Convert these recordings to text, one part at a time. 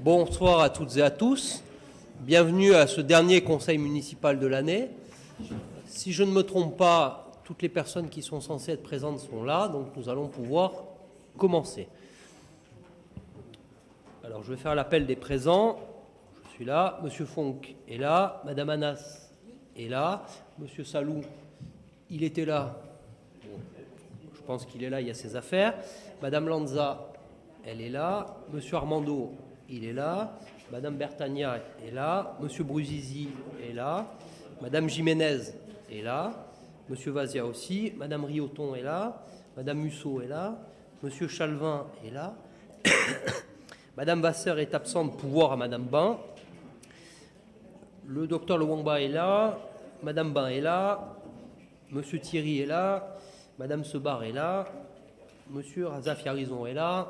Bonsoir à toutes et à tous. Bienvenue à ce dernier conseil municipal de l'année. Si je ne me trompe pas, toutes les personnes qui sont censées être présentes sont là, donc nous allons pouvoir commencer. Alors je vais faire l'appel des présents. Je suis là. Monsieur Fonck est là. Madame Anas est là. Monsieur Salou, il était là. Je pense qu'il est là, il y a ses affaires. Madame Lanza, elle est là. Monsieur Armando, il est là. Madame Bertagna est là. Monsieur Bruzizi est là. Madame Jiménez est là. Monsieur Vazia aussi. Madame Rioton est là. Madame Musso est là. Monsieur Chalvin est là. Madame Vasseur est absente, pouvoir à Madame Bain. Le docteur Lewangba est là. Madame Bain est là. Monsieur Thierry est là. Madame Sebar est là. Monsieur Razafiarizon est là.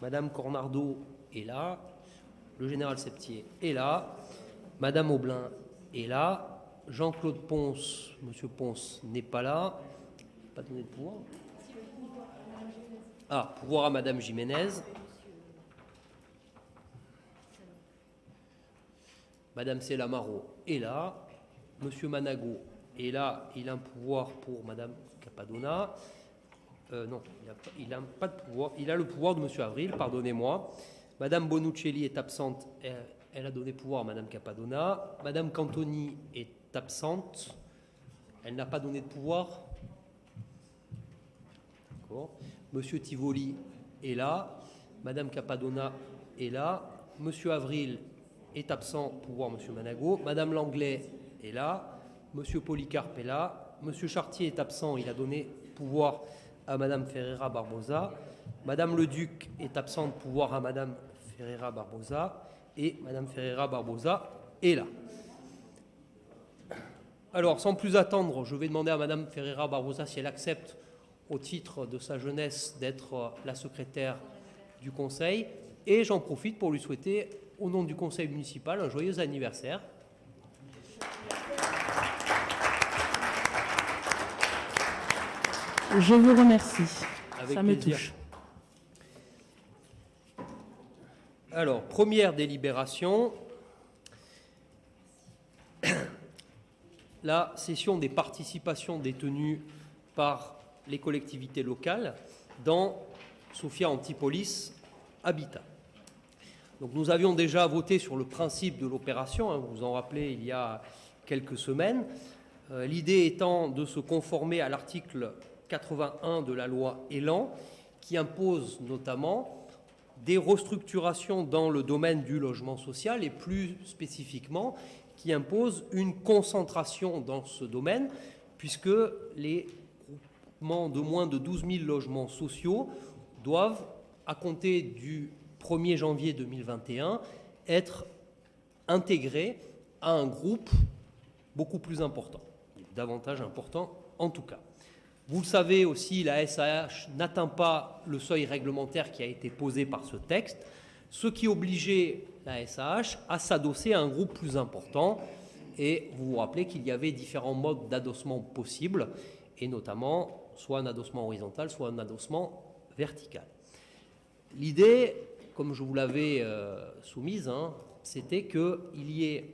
Madame Cornardo est là. Le général Septier est là. Madame Aublin est là. Jean-Claude Ponce, Monsieur Ponce n'est pas là. Pas donné de pouvoir. Ah, pouvoir à Madame Jiménez. Madame Selamaro est là. Monsieur Manago est là. Il a un pouvoir pour Madame Capadona. Euh, non, il n'a pas de pouvoir. Il a le pouvoir de Monsieur Avril, pardonnez-moi. Madame Bonuccelli est absente. Elle, elle, a donné pouvoir à Madame Capadona. Madame Cantoni est absente. Elle n'a pas donné de pouvoir. D'accord. Monsieur Tivoli est là. Madame Capadona est là. Monsieur Avril est absent, pouvoir Monsieur Manago. Madame Langlais est là. Monsieur Polycarpe est là. Monsieur Chartier est absent, il a donné pouvoir à Madame Ferreira Barbosa. Madame le Duc est absente, pouvoir à Madame Ferreira Barbosa. Et Madame Ferreira Barbosa est là. Alors, sans plus attendre, je vais demander à Madame Ferreira Barbosa si elle accepte, au titre de sa jeunesse, d'être la secrétaire du Conseil. Et j'en profite pour lui souhaiter, au nom du Conseil municipal, un joyeux anniversaire. Je vous remercie. Avec Ça me touche. Alors, première délibération. La session des participations détenues par les collectivités locales dans Sophia Antipolis Habitat. Donc nous avions déjà voté sur le principe de l'opération, hein, vous vous en rappelez, il y a quelques semaines. Euh, L'idée étant de se conformer à l'article 81 de la loi Elan, qui impose notamment des restructurations dans le domaine du logement social et plus spécifiquement qui impose une concentration dans ce domaine, puisque les groupements de moins de 12 000 logements sociaux doivent, à compter du 1er janvier 2021, être intégrés à un groupe beaucoup plus important, davantage important en tout cas. Vous le savez aussi, la SAH n'atteint pas le seuil réglementaire qui a été posé par ce texte, ce qui obligeait la SAH à s'adosser à un groupe plus important. Et vous vous rappelez qu'il y avait différents modes d'adossement possibles, et notamment soit un adossement horizontal, soit un adossement vertical. L'idée, comme je vous l'avais euh, soumise, hein, c'était qu'il y ait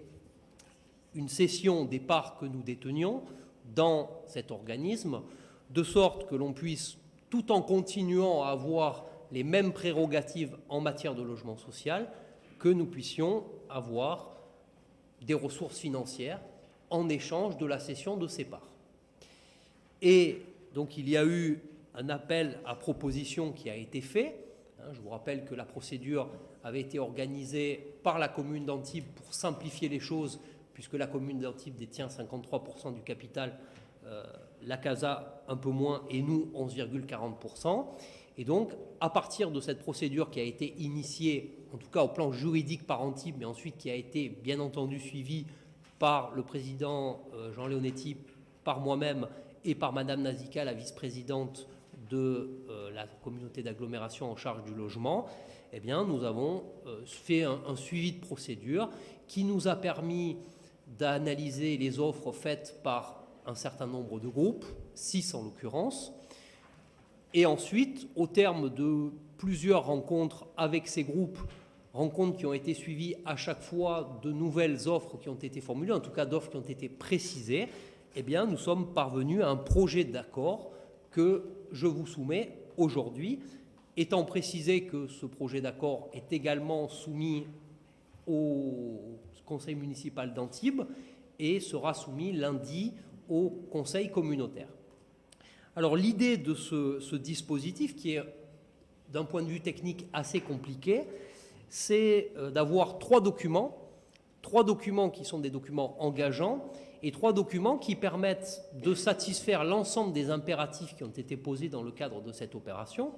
une cession des parts que nous détenions dans cet organisme, de sorte que l'on puisse, tout en continuant à avoir les mêmes prérogatives en matière de logement social, que nous puissions avoir des ressources financières en échange de la cession de ces parts. Et donc il y a eu un appel à proposition qui a été fait. Hein, Je vous rappelle que la procédure avait été organisée par la commune d'Antibes pour simplifier les choses, puisque la commune d'Antibes détient 53% du capital, euh, la CASA un peu moins et nous 11,40%. Et donc, à partir de cette procédure qui a été initiée, en tout cas au plan juridique par Antibes, mais ensuite qui a été bien entendu suivie par le président euh, Jean Leonetti, par moi-même et par Madame Nazika, la vice-présidente de euh, la communauté d'agglomération en charge du logement, eh nous avons euh, fait un suivi de procédure qui nous a permis d'analyser les offres faites par un certain nombre de groupes, six en l'occurrence, et ensuite, au terme de plusieurs rencontres avec ces groupes, rencontres qui ont été suivies à chaque fois de nouvelles offres qui ont été formulées, en tout cas d'offres qui ont été précisées, eh bien, nous sommes parvenus à un projet d'accord que je vous soumets aujourd'hui, étant précisé que ce projet d'accord est également soumis au conseil municipal d'Antibes et sera soumis lundi au conseil communautaire. Alors l'idée de ce, dispositif, qui est d'un point de vue technique assez compliqué, c'est euh, d'avoir trois documents, trois documents qui sont des documents engageants et trois documents qui permettent de satisfaire l'ensemble des impératifs qui ont été posés dans le cadre de cette opération,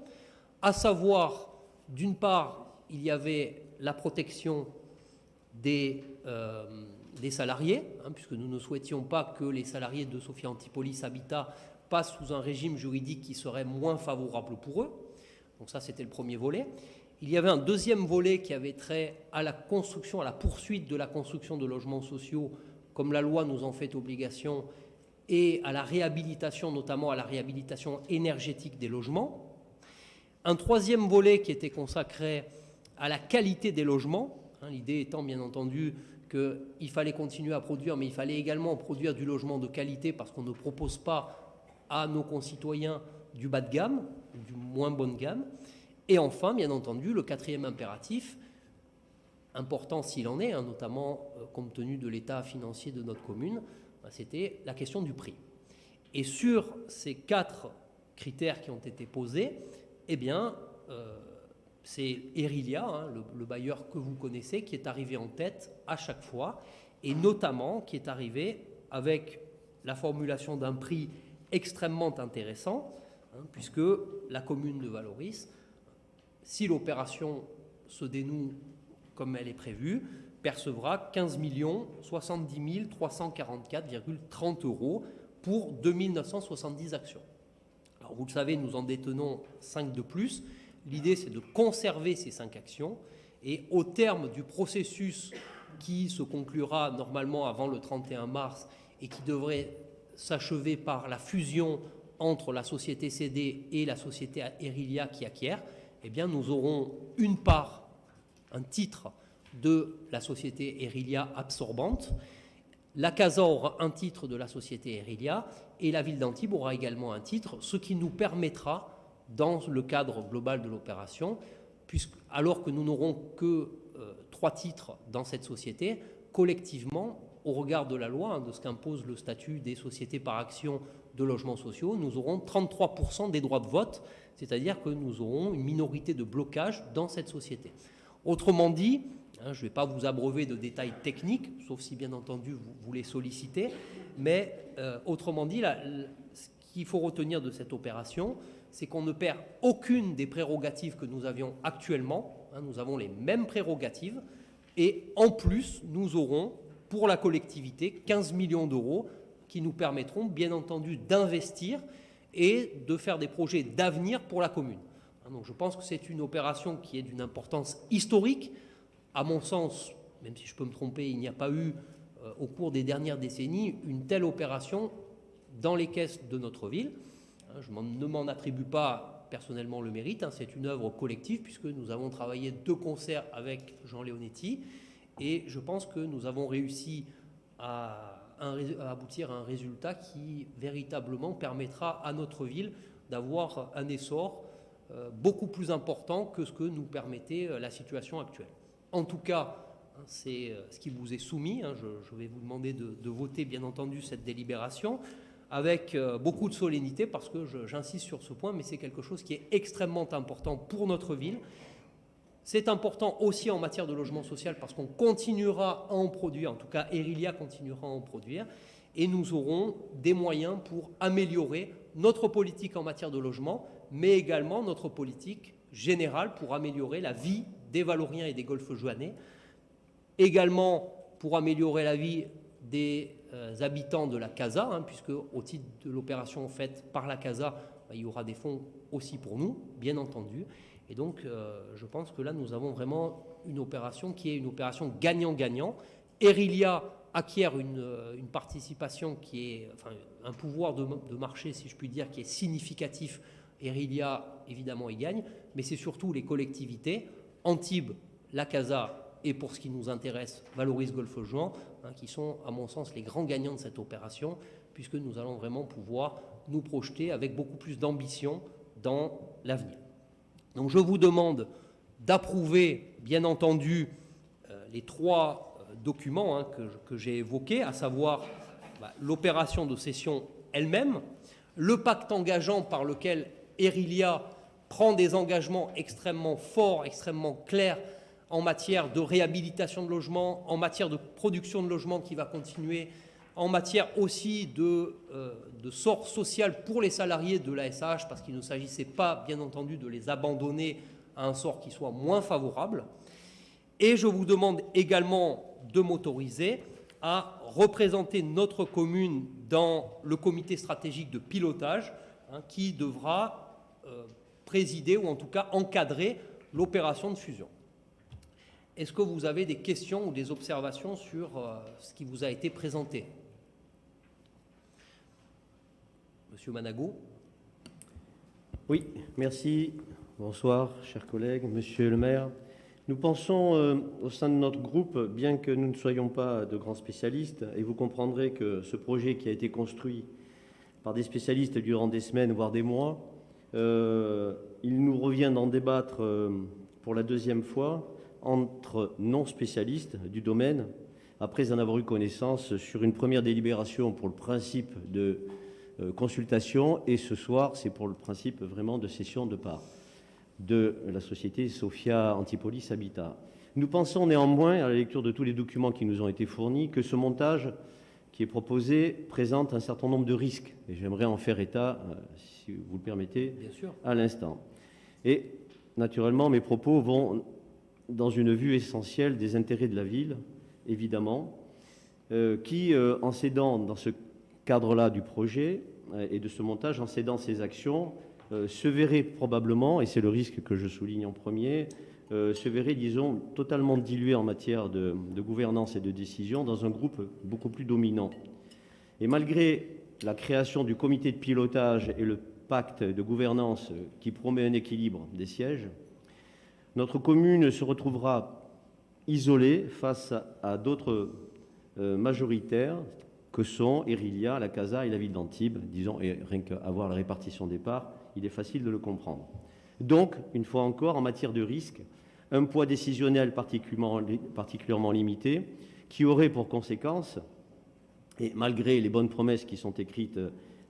à savoir, d'une part, il y avait la protection des, euh, des salariés, hein, puisque nous ne souhaitions pas que les salariés de Sophia Antipolis Habitat passent sous un régime juridique qui serait moins favorable pour eux. Donc ça, c'était le premier volet. Il y avait un deuxième volet qui avait trait à la construction, à la poursuite de la construction de logements sociaux, comme la loi nous en fait obligation, et à la réhabilitation, notamment à la réhabilitation énergétique des logements. Un troisième volet qui était consacré à la qualité des logements, hein, l'idée étant bien entendu qu'il fallait continuer à produire, mais il fallait également produire du logement de qualité parce qu'on ne propose pas à nos concitoyens du bas de gamme, du moins bonne gamme. Et enfin, bien entendu, le quatrième impératif, important s'il en est, hein, notamment euh, compte tenu de l'état financier de notre commune, bah, c'était la question du prix. Et sur ces quatre critères qui ont été posés, eh bien, euh, c'est Erilia, hein, le, bailleur que vous connaissez, qui est arrivé en tête à chaque fois, et notamment qui est arrivé avec la formulation d'un prix extrêmement intéressant, hein, puisque la commune de Valoris, si l'opération se dénoue comme elle est prévue, percevra 15 70 344,30 euros pour 2970 actions. Alors vous le savez, nous en détenons 5 de plus, L'idée, c'est de conserver ces cinq actions et au terme du processus qui se conclura normalement avant le 31 mars et qui devrait s'achever par la fusion entre la société CD et la société Erilia qui acquiert, eh bien nous aurons une part, un titre de la société Erilia absorbante. La CASA aura un titre de la société Erilia et la ville d'Antibes aura également un titre, ce qui nous permettra dans le cadre global de l'opération, alors que nous n'aurons que euh, trois titres dans cette société, collectivement, au regard de la loi, hein, de ce qu'impose le statut des sociétés par action de logements sociaux, nous aurons 33% des droits de vote, c'est-à-dire que nous aurons une minorité de blocage dans cette société. Autrement dit, hein, je ne vais pas vous abreuver de détails techniques, sauf si bien entendu vous, vous les sollicitez, mais euh, autrement dit, ce qu'il faut retenir de cette opération, c'est qu'on ne perd aucune des prérogatives que nous avions actuellement. Hein, nous avons les mêmes prérogatives. Et en plus, nous aurons pour la collectivité 15 millions d'euros qui nous permettront bien entendu d'investir et de faire des projets d'avenir pour la commune. Hein, donc je pense que c'est une opération qui est d'une importance historique. À mon sens, même si je peux me tromper, il n'y a pas eu euh, au cours des dernières décennies une telle opération dans les caisses de notre ville. Hein, je ne m'en attribue pas personnellement le mérite, hein, c'est une œuvre collective puisque nous avons travaillé de concert avec Jean Leonetti et je pense que nous avons réussi à, aboutir à un résultat qui véritablement permettra à notre ville d'avoir un essor euh, beaucoup plus important que ce que nous permettait euh, la situation actuelle. En tout cas, hein, c'est euh, ce qui vous est soumis. Je, vais vous demander de voter, bien entendu, cette délibération avec euh, beaucoup de solennité parce que j'insiste sur ce point, mais c'est quelque chose qui est extrêmement important pour notre ville. C'est important aussi en matière de logement social parce qu'on continuera à en produire, en tout cas Erilia continuera à en produire, et nous aurons des moyens pour améliorer notre politique en matière de logement, mais également notre politique générale pour améliorer la vie des Valoriens et des Golfes Joannais, également pour améliorer la vie des habitants de la CASA, hein, puisque au titre de l'opération faite par la CASA, bah, il y aura des fonds aussi pour nous, bien entendu. Et donc, euh, je pense que là, nous avons vraiment une opération qui est une opération gagnant-gagnant. Erilia acquiert une, euh, participation qui est, enfin, un pouvoir de, de, marché, si je puis dire, qui est significatif Erilia, évidemment, y gagne, mais c'est surtout les collectivités, Antibes, la CASA et pour ce qui nous intéresse, Valoris Golfe Juan, hein, qui sont, à mon sens, les grands gagnants de cette opération, puisque nous allons vraiment pouvoir nous projeter avec beaucoup plus d'ambition dans l'avenir. Donc je vous demande d'approuver, bien entendu, euh, les trois euh, documents hein, que, j'ai évoqués, à savoir bah, l'opération de cession elle-même, le pacte engageant par lequel Erilia prend des engagements extrêmement forts, extrêmement clairs en matière de réhabilitation de logements, en matière de production de logements qui va continuer, en matière aussi de, euh, sort social pour les salariés de la SH, parce qu'il ne s'agissait pas, bien entendu, de les abandonner à un sort qui soit moins favorable. Et je vous demande également de m'autoriser à représenter notre commune dans le comité stratégique de pilotage hein, qui devra euh, présider ou en tout cas encadrer l'opération de fusion. Est-ce que vous avez des questions ou des observations sur euh, ce qui vous a été présenté? Monsieur Manago Oui, merci. Bonsoir, chers collègues, monsieur le maire. Nous pensons euh, au sein de notre groupe, bien que nous ne soyons pas de grands spécialistes, et vous comprendrez que ce projet qui a été construit par des spécialistes durant des semaines, voire des mois, euh, il nous revient d'en débattre pour la deuxième fois entre non-spécialistes du domaine, après en avoir eu connaissance sur une première délibération pour le principe de euh, consultation, et ce soir, c'est pour le principe vraiment de cession de part de la société Sophia Antipolis Habitat. Nous pensons néanmoins, à la lecture de tous les documents qui nous ont été fournis, que ce montage qui est proposé présente un certain nombre de risques. Et j'aimerais en faire état, euh, si vous le permettez, à l'instant. Et naturellement, mes propos vont dans une vue essentielle des intérêts de la ville, évidemment, euh, qui, euh, en cédant dans ce cadre-là du projet euh, et de ce montage, en cédant ses actions, se verrait probablement, et c'est le risque que je souligne en premier, se verrait, disons, totalement dilué en matière de, de, gouvernance et de décision dans un groupe beaucoup plus dominant. Et malgré la création du comité de pilotage et le pacte de gouvernance qui promet un équilibre des sièges, notre commune se retrouvera isolée face à, d'autres euh, majoritaires que sont Erilia, la Casa et la ville d'Antibes. Disons, et rien qu'à voir la répartition des parts, il est facile de le comprendre. Donc, une fois encore, en matière de risque, un poids décisionnel particulièrement, particulièrement limité, qui aurait pour conséquence, et malgré les bonnes promesses qui sont écrites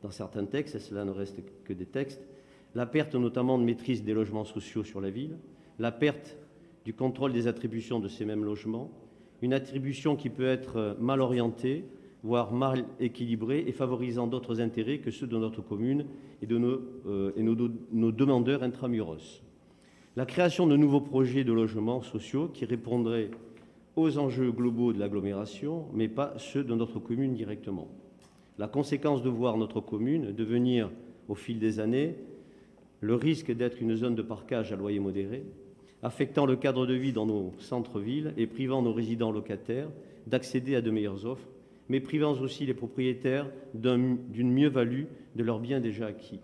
dans certains textes, et cela ne reste que des textes, la perte notamment de maîtrise des logements sociaux sur la ville, la perte du contrôle des attributions de ces mêmes logements, une attribution qui peut être mal orientée, voire mal équilibrée et favorisant d'autres intérêts que ceux de notre commune et de nos, euh, nos, demandeurs intramuros. La création de nouveaux projets de logements sociaux qui répondraient aux enjeux globaux de l'agglomération, mais pas ceux de notre commune directement. La conséquence de voir notre commune devenir, au fil des années, le risque d'être une zone de parcage à loyer modéré, affectant le cadre de vie dans nos centres-villes et privant nos résidents locataires d'accéder à de meilleures offres, mais privant aussi les propriétaires d'une mieux-value de leurs biens déjà acquis.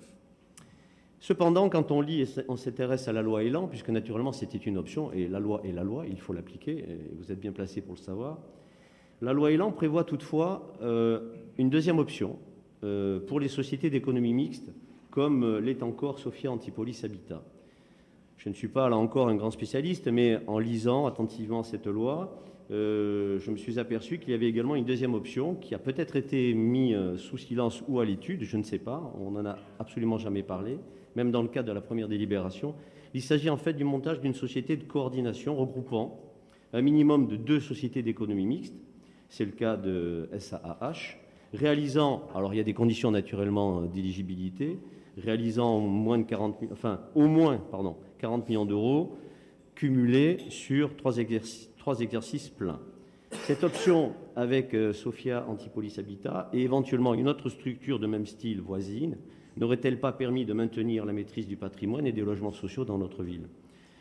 Cependant, quand on lit et on s'intéresse à la loi Elan, puisque naturellement c'était une option, et la loi est la loi, il faut l'appliquer, vous êtes bien placé pour le savoir, la loi Elan prévoit toutefois euh, une deuxième option euh, pour les sociétés d'économie mixte, comme euh, l'est encore Sophia Antipolis Habitat. Je ne suis pas là encore un grand spécialiste, mais en lisant attentivement cette loi, euh, je me suis aperçu qu'il y avait également une deuxième option qui a peut-être été mise euh, sous silence ou à l'étude, je ne sais pas, on n'en a absolument jamais parlé, même dans le cadre de la première délibération. Il s'agit en fait du montage d'une société de coordination regroupant un minimum de deux sociétés d'économie mixte, c'est le cas de SAAH, réalisant, alors il y a des conditions naturellement d'éligibilité, réalisant moins de 40 enfin au moins pardon, 40 millions d'euros cumulés sur trois exercices, trois exercices pleins. Cette option avec euh, Sophia Antipolis Habitat et éventuellement une autre structure de même style voisine n'aurait-elle pas permis de maintenir la maîtrise du patrimoine et des logements sociaux dans notre ville,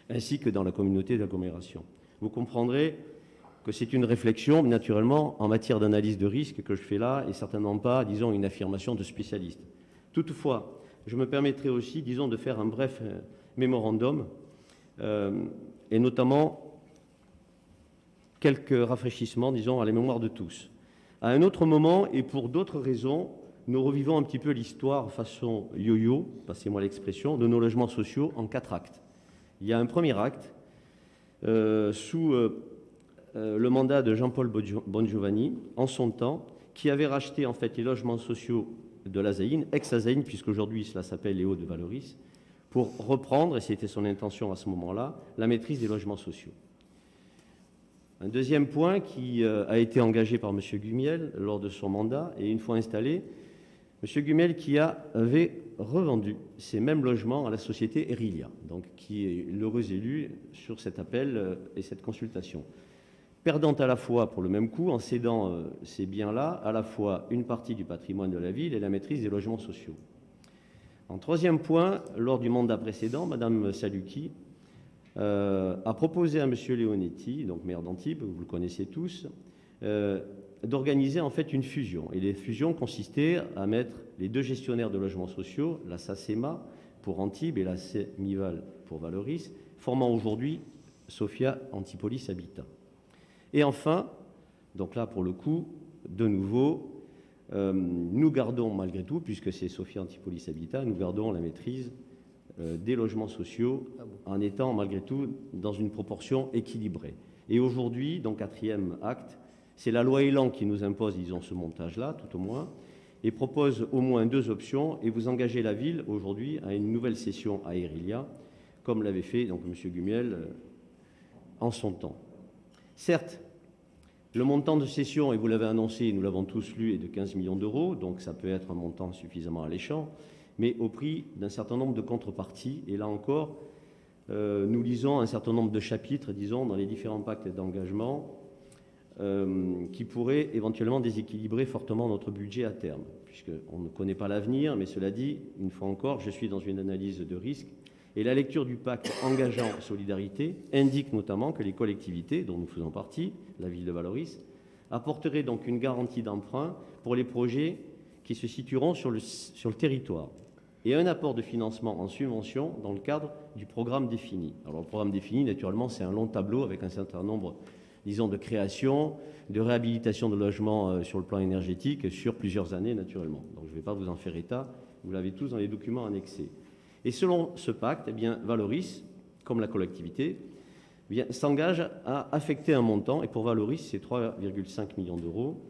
ainsi que dans la communauté d'agglomération? Vous comprendrez que c'est une réflexion, naturellement, en matière d'analyse de risque que je fais là, et certainement pas, disons, une affirmation de spécialiste. Toutefois, je me permettrai aussi, disons, de faire un bref euh, mémorandum, euh, et notamment quelques rafraîchissements, disons, à la mémoire de tous. À un autre moment, et pour d'autres raisons, nous revivons un petit peu l'histoire façon yo-yo, passez-moi l'expression, de nos logements sociaux en quatre actes. Il y a un premier acte, euh, sous le mandat de Jean-Paul Bongiovanni, en son temps, qui avait racheté en fait les logements sociaux de l'Azaïne, ex-Azaïne, puisqu'aujourd'hui cela s'appelle les de Valoris, pour reprendre, et c'était son intention à ce moment-là, la maîtrise des logements sociaux. Un deuxième point qui euh, a été engagé par M. Gumiel lors de son mandat, et une fois installé, M. Gumiel qui avait revendu ces mêmes logements à la société Erilia, donc qui est l'heureux élu sur cet appel euh, et cette consultation perdant à la fois pour le même coût, en cédant euh, ces biens-là, à la fois une partie du patrimoine de la ville et la maîtrise des logements sociaux. En troisième point, lors du mandat précédent, Mme Saluki euh, a proposé à M. Leonetti, donc maire d'Antibes, vous le connaissez tous, euh, d'organiser en fait une fusion. Et les fusions consistaient à mettre les deux gestionnaires de logements sociaux, la SACEMA pour Antibes et la CEMIVAL pour Valoris, formant aujourd'hui Sophia Antipolis Habitat. Et enfin, donc là pour le coup, de nouveau, euh, nous gardons malgré tout, puisque c'est Sophie Antipolis Habitat, nous gardons la maîtrise euh, des logements sociaux ah en étant malgré tout dans une proportion équilibrée. Et aujourd'hui, donc quatrième acte, c'est la loi Elan qui nous impose, disons, ce montage-là, tout au moins, et propose au moins deux options, et vous engagez la ville aujourd'hui à une nouvelle session à Erilia, comme l'avait fait donc M. Gumiel euh, en son temps. Certes, le montant de cession, et vous l'avez annoncé, nous l'avons tous lu, est de 15 millions d'euros, donc ça peut être un montant suffisamment alléchant, mais au prix d'un certain nombre de contreparties. Et là encore, euh, nous lisons un certain nombre de chapitres, disons, dans les différents pactes d'engagement, euh, qui pourraient éventuellement déséquilibrer fortement notre budget à terme, puisqu'on ne connaît pas l'avenir, mais cela dit, une fois encore, je suis dans une analyse de risque et la lecture du pacte engageant solidarité indique notamment que les collectivités, dont nous faisons partie, la ville de Valoris, apporteraient donc une garantie d'emprunt pour les projets qui se situeront sur le, territoire et un apport de financement en subvention dans le cadre du programme défini. Alors le programme défini, naturellement, c'est un long tableau avec un certain nombre, disons, de création, de réhabilitation de logements euh, sur le plan énergétique sur plusieurs années, naturellement. Donc je ne vais pas vous en faire état, vous l'avez tous dans les documents annexés. Et selon ce pacte, eh bien, Valoris, comme la collectivité, eh s'engage à affecter un montant, et pour Valoris, c'est 3,5 millions d'euros,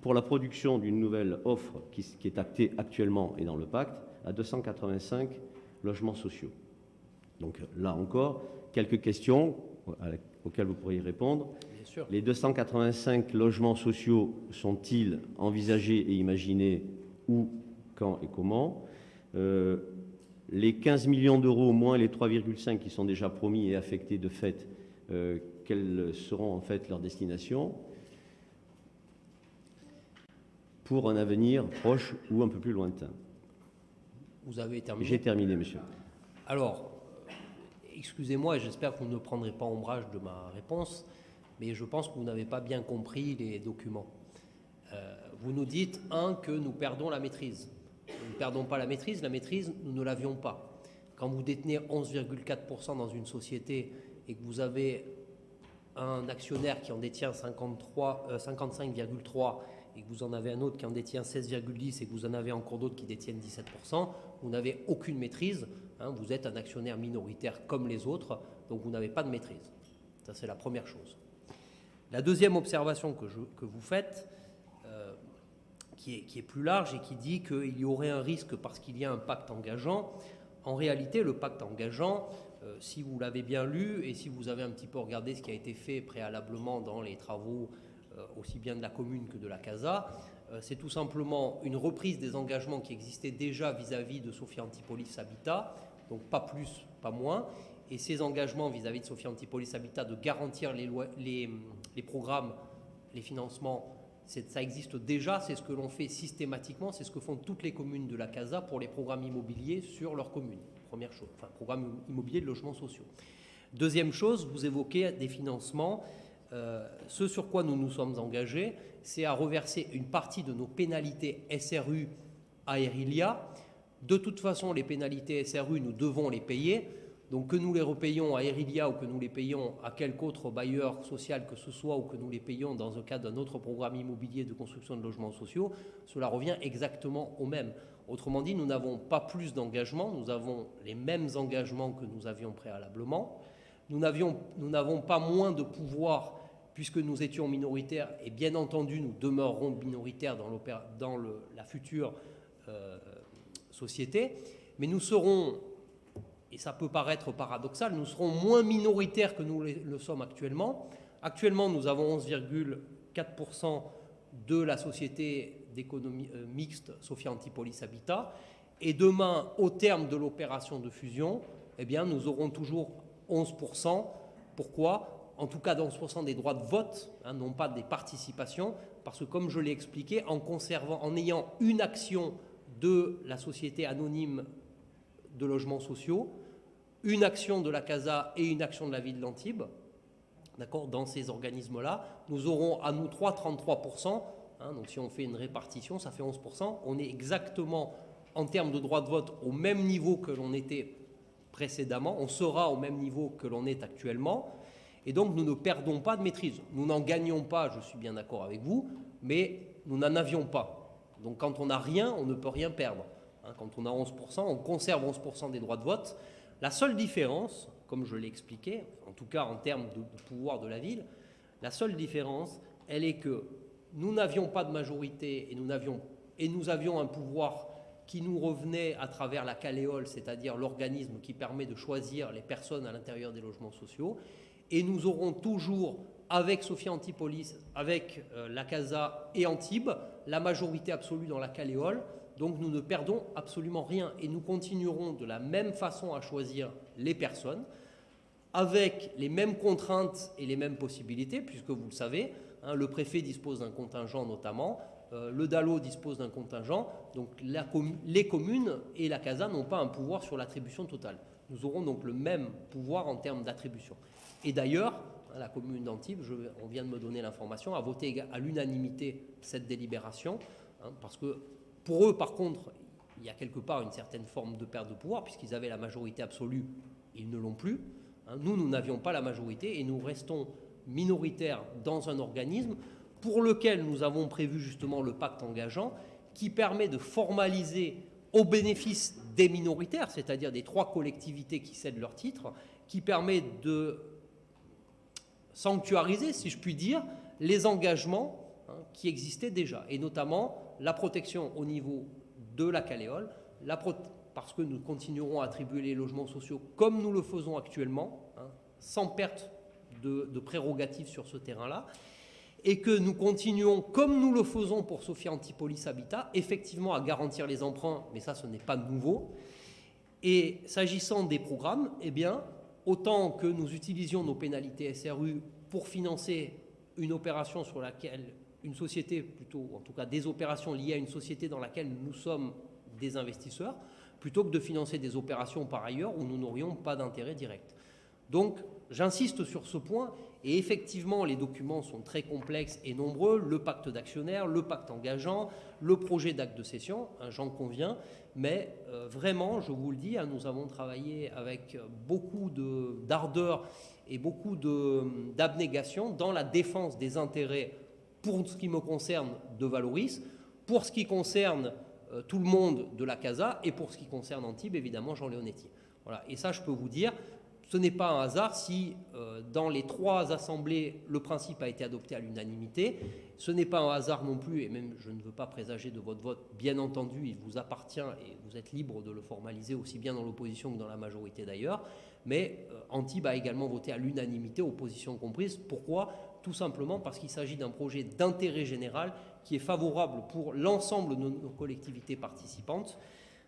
pour la production d'une nouvelle offre qui, est actée actuellement et dans le pacte, à 285 logements sociaux. Donc là encore, quelques questions auxquelles vous pourriez répondre. Les 285 logements sociaux sont-ils envisagés et imaginés où, quand et comment? Euh, les 15 millions d'euros moins les 3,5 qui sont déjà promis et affectés de fait, euh, quelles seront en fait leurs destinations pour un avenir proche ou un peu plus lointain? Vous avez terminé? J'ai terminé, monsieur. Alors, excusez-moi, j'espère que vous ne prendrez pas ombrage de ma réponse, mais je pense que vous n'avez pas bien compris les documents. Euh, vous nous dites, un, que nous perdons la maîtrise. Nous ne perdons pas la maîtrise. La maîtrise, nous ne l'avions pas. Quand vous détenez 11,4% dans une société et que vous avez un actionnaire qui en détient 55,3 euh, et que vous en avez un autre qui en détient 16,10 et que vous en avez encore d'autres qui détiennent 17%, vous n'avez aucune maîtrise. Hein. vous êtes un actionnaire minoritaire comme les autres, donc vous n'avez pas de maîtrise. Ça, c'est la première chose. La deuxième observation que, je, que vous faites, qui est, plus large et qui dit qu'il y aurait un risque parce qu'il y a un pacte engageant. En réalité, le pacte engageant, euh, si vous l'avez bien lu et si vous avez un petit peu regardé ce qui a été fait préalablement dans les travaux euh, aussi bien de la commune que de la CASA, euh, c'est tout simplement une reprise des engagements qui existaient déjà vis-à-vis de Sophie Antipolis Habitat, donc pas plus, pas moins. Et ces engagements vis-à-vis de Sophie Antipolis Habitat de garantir les, programmes, les financements ça existe déjà, c'est ce que l'on fait systématiquement, c'est ce que font toutes les communes de la CASA pour les programmes immobiliers sur leur commune. Première chose, enfin, programme immobilier de logements sociaux. Deuxième chose, vous évoquez des financements. Euh, ce sur quoi nous nous sommes engagés, c'est à reverser une partie de nos pénalités SRU à Erilia De toute façon, les pénalités SRU, nous devons les payer. Donc que nous les repayons à Erilia ou que nous les payons à quelque autre bailleur social que ce soit ou que nous les payons dans le cadre d'un autre programme immobilier de construction de logements sociaux, cela revient exactement au même. Autrement dit, nous n'avons pas plus d'engagement, nous avons les mêmes engagements que nous avions préalablement. Nous n'avons pas moins de pouvoir puisque nous étions minoritaires, et bien entendu nous demeurerons minoritaires dans, la future euh, société, mais nous serons, ça peut paraître paradoxal, nous serons moins minoritaires que nous le sommes actuellement. Actuellement, nous avons 11,4% de la société d'économie euh, mixte Sophia Antipolis Habitat, et demain, au terme de l'opération de fusion, eh bien, nous aurons toujours 11%. Pourquoi? En tout cas dans 11% des droits de vote, hein, non pas des participations, parce que comme je l'ai expliqué, en conservant, en ayant une action de la société anonyme de logements sociaux, une action de la CASA et une action de la ville d'Antibes, d'accord, dans ces organismes-là, nous aurons à nous 3 33%, hein, donc si on fait une répartition, ça fait 11%, on est exactement en termes de droits de vote au même niveau que l'on était précédemment, on sera au même niveau que l'on est actuellement, et donc, nous ne perdons pas de maîtrise. Nous n'en gagnons pas, je suis bien d'accord avec vous, mais nous n'en avions pas. Donc, quand on n'a rien, on ne peut rien perdre. Hein, quand on a 11%, on conserve 11% des droits de vote. La seule différence, comme je l'ai expliqué, en tout cas en termes de, pouvoir de la ville, la seule différence, elle est que nous n'avions pas de majorité et nous, avions, un pouvoir qui nous revenait à travers la Caléole, c'est-à-dire l'organisme qui permet de choisir les personnes à l'intérieur des logements sociaux et nous aurons toujours, avec Sophia Antipolis, avec euh, la Casa et Antibes, la majorité absolue dans la Caléole. Donc nous ne perdons absolument rien et nous continuerons de la même façon à choisir les personnes, avec les mêmes contraintes et les mêmes possibilités, puisque vous le savez, hein, le préfet dispose d'un contingent notamment, euh, le DALO dispose d'un contingent, donc les communes et la CASA n'ont pas un pouvoir sur l'attribution totale. Nous aurons donc le même pouvoir en termes d'attribution. Et d'ailleurs, la commune d'Antibes, on vient de me donner l'information, a voté à l'unanimité cette délibération, hein, parce que pour eux, par contre, il y a quelque part une certaine forme de perte de pouvoir, puisqu'ils avaient la majorité absolue, ils ne l'ont plus. Hein. Nous, nous n'avions pas la majorité et nous restons minoritaires dans un organisme pour lequel nous avons prévu justement le pacte engageant, qui permet de formaliser au bénéfice des minoritaires, c'est-à-dire des trois collectivités qui cèdent leurs titres, qui permet de sanctuariser, si je puis dire, les engagements hein, qui existaient déjà, et notamment la protection au niveau de la Caléole, parce que nous continuerons à attribuer les logements sociaux comme nous le faisons actuellement, hein, sans perte de, prérogatives sur ce terrain-là, et que nous continuons, comme nous le faisons pour Sophia Antipolis Habitat, effectivement à garantir les emprunts, mais ça ce n'est pas nouveau. Et s'agissant des programmes, eh bien, autant que nous utilisions nos pénalités SRU pour financer une opération sur laquelle une société, plutôt en tout cas des opérations liées à une société dans laquelle nous sommes des investisseurs, plutôt que de financer des opérations par ailleurs où nous n'aurions pas d'intérêt direct. Donc j'insiste sur ce point, et effectivement les documents sont très complexes et nombreux, le pacte d'actionnaires, le pacte engageant, le projet d'acte de cession, hein, j'en conviens, mais euh, vraiment, je vous le dis, hein, nous avons travaillé avec beaucoup d'ardeur et beaucoup d'abnégation dans la défense des intérêts, pour ce qui me concerne, de Valoris, pour ce qui concerne euh, tout le monde de la CASA et pour ce qui concerne Antibes, évidemment, Jean Leonetti. Voilà. Et ça, je peux vous dire, ce n'est pas un hasard si euh, dans les trois assemblées, le principe a été adopté à l'unanimité. Ce n'est pas un hasard non plus, et même je ne veux pas présager de votre vote, bien entendu, il vous appartient et vous êtes libre de le formaliser aussi bien dans l'opposition que dans la majorité d'ailleurs. Mais euh, Antibes a également voté à l'unanimité, opposition comprise. Pourquoi? Tout simplement parce qu'il s'agit d'un projet d'intérêt général qui est favorable pour l'ensemble de nos collectivités participantes.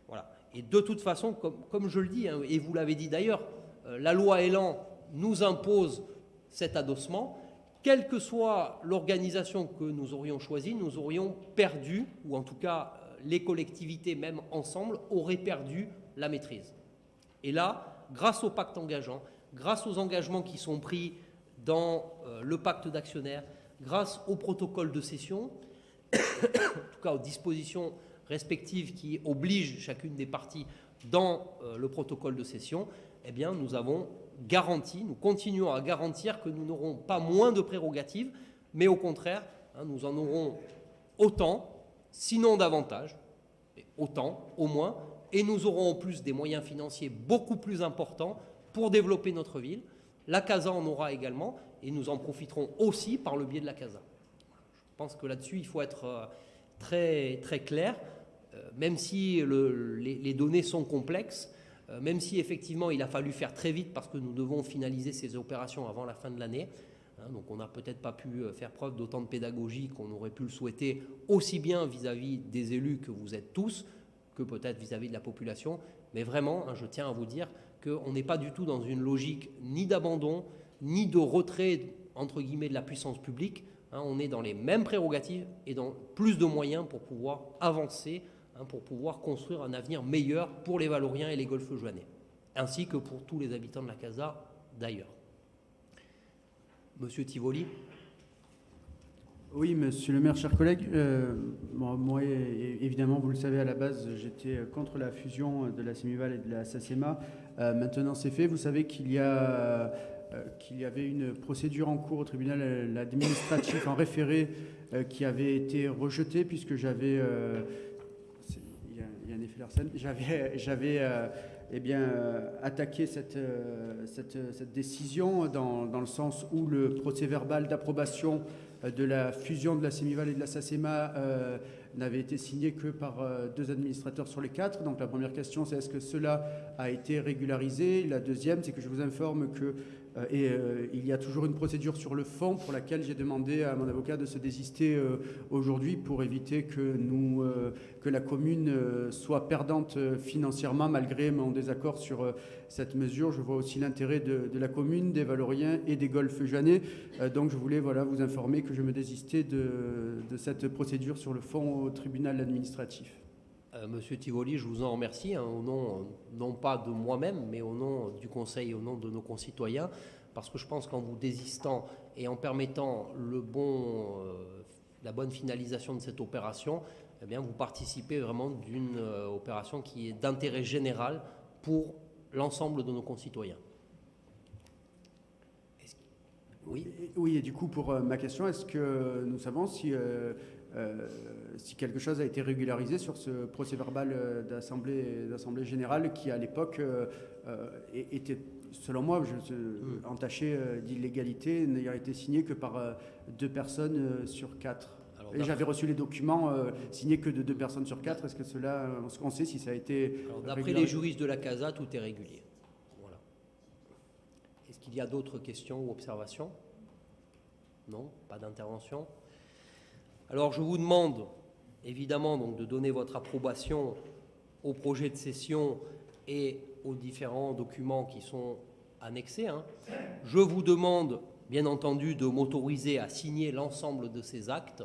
Voilà. Et de toute façon, comme, je le dis, hein, et vous l'avez dit d'ailleurs, euh, la loi Elan nous impose cet adossement. Quelle que soit l'organisation que nous aurions choisie, nous aurions perdu, ou en tout cas euh, les collectivités même ensemble auraient perdu la maîtrise. Et là, grâce au pacte engageant, grâce aux engagements qui sont pris dans euh, le pacte d'actionnaires, grâce au protocole de cession, en tout cas aux dispositions respectives qui obligent chacune des parties dans euh, le protocole de cession, eh bien, nous avons garanti, nous continuons à garantir que nous n'aurons pas moins de prérogatives, mais au contraire, hein, nous en aurons autant, sinon davantage, autant au moins, et nous aurons en plus des moyens financiers beaucoup plus importants pour développer notre ville. La CASA en aura également, et nous en profiterons aussi par le biais de la CASA. Je pense que là-dessus, il faut être euh, très, très clair, euh, même si les, données sont complexes, euh, même si effectivement il a fallu faire très vite parce que nous devons finaliser ces opérations avant la fin de l'année. Hein, donc on n'a peut-être pas pu faire preuve d'autant de pédagogie qu'on aurait pu le souhaiter, aussi bien vis-à-vis des élus que vous êtes tous, que peut-être vis-à-vis de la population. Mais vraiment, hein, je tiens à vous dire qu'on n'est pas du tout dans une logique ni d'abandon, ni de retrait, entre guillemets, de la puissance publique. Hein. on est dans les mêmes prérogatives et dans plus de moyens pour pouvoir avancer, hein, pour pouvoir construire un avenir meilleur pour les Valoriens et les Golfes Joannais, ainsi que pour tous les habitants de la Casa d'ailleurs. Monsieur Tivoli oui, monsieur le maire, chers collègues, euh, moi, évidemment, vous le savez, à la base, j'étais contre la fusion de la Semival et de la SACEMA. Euh, maintenant, c'est fait. Vous savez qu'il y, euh, qu'il y avait une procédure en cours au tribunal administratif en référé qui avait été rejetée puisque j'avais... il, y a, un effet Larsen. J'avais... eh bien, attaqué cette, cette, décision dans, dans, le sens où le procès verbal d'approbation euh, de la fusion de la Semival et de la SACEMA euh, n'avait été signé que par euh, deux administrateurs sur les quatre. Donc la première question, c'est est-ce que cela a été régularisé? La deuxième, c'est que je vous informe que et euh, il y a toujours une procédure sur le fond pour laquelle j'ai demandé à mon avocat de se désister euh, aujourd'hui pour éviter que, nous, que la commune soit perdante financièrement malgré mon désaccord sur cette mesure. Je vois aussi l'intérêt de, la commune, des Valoriens et des Golfes Jeannais. donc je voulais voilà, vous informer que je me désistais de cette procédure sur le fond au tribunal administratif. Monsieur Tivoli, je vous en remercie, hein, au nom, non pas de moi-même, mais au nom du Conseil, au nom de nos concitoyens, parce que je pense qu'en vous désistant et en permettant euh, la bonne finalisation de cette opération, eh bien, vous participez vraiment d'une euh, opération qui est d'intérêt général pour l'ensemble de nos concitoyens. Oui. oui, et du coup, pour euh, ma question, est-ce que nous savons si euh, si quelque chose a été régularisé sur ce procès verbal euh, d'Assemblée générale qui, à l'époque, euh, était, selon moi, je, hmm. entaché d'illégalité, n'ayant été signé que par deux personnes sur quatre. Et j'avais reçu les documents signés que de deux personnes sur quatre. Est-ce que cela, on sait si ça a été. D'après les juristes de la CASA, tout est régulier. Voilà. Est-ce qu'il y a d'autres questions ou observations? Non? Pas d'intervention? Alors je vous demande évidemment donc, de donner votre approbation au projet de cession et aux différents documents qui sont annexés. Hein. Je vous demande bien entendu de m'autoriser à signer l'ensemble de ces actes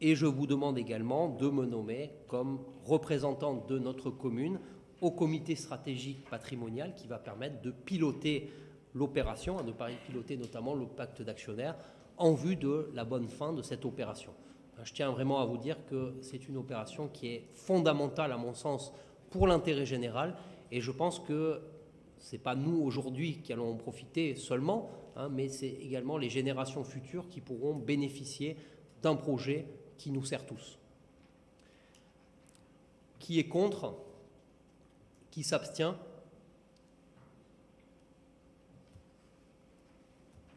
et je vous demande également de me nommer comme représentant de notre commune au comité stratégique patrimonial qui va permettre de piloter l'opération, de piloter notamment le pacte d'actionnaires en vue de la bonne fin de cette opération. Je tiens vraiment à vous dire que c'est une opération qui est fondamentale, à mon sens, pour l'intérêt général. Et je pense que ce n'est pas nous aujourd'hui qui allons en profiter seulement, hein, mais c'est également les générations futures qui pourront bénéficier d'un projet qui nous sert tous. Qui est contre? Qui s'abstient?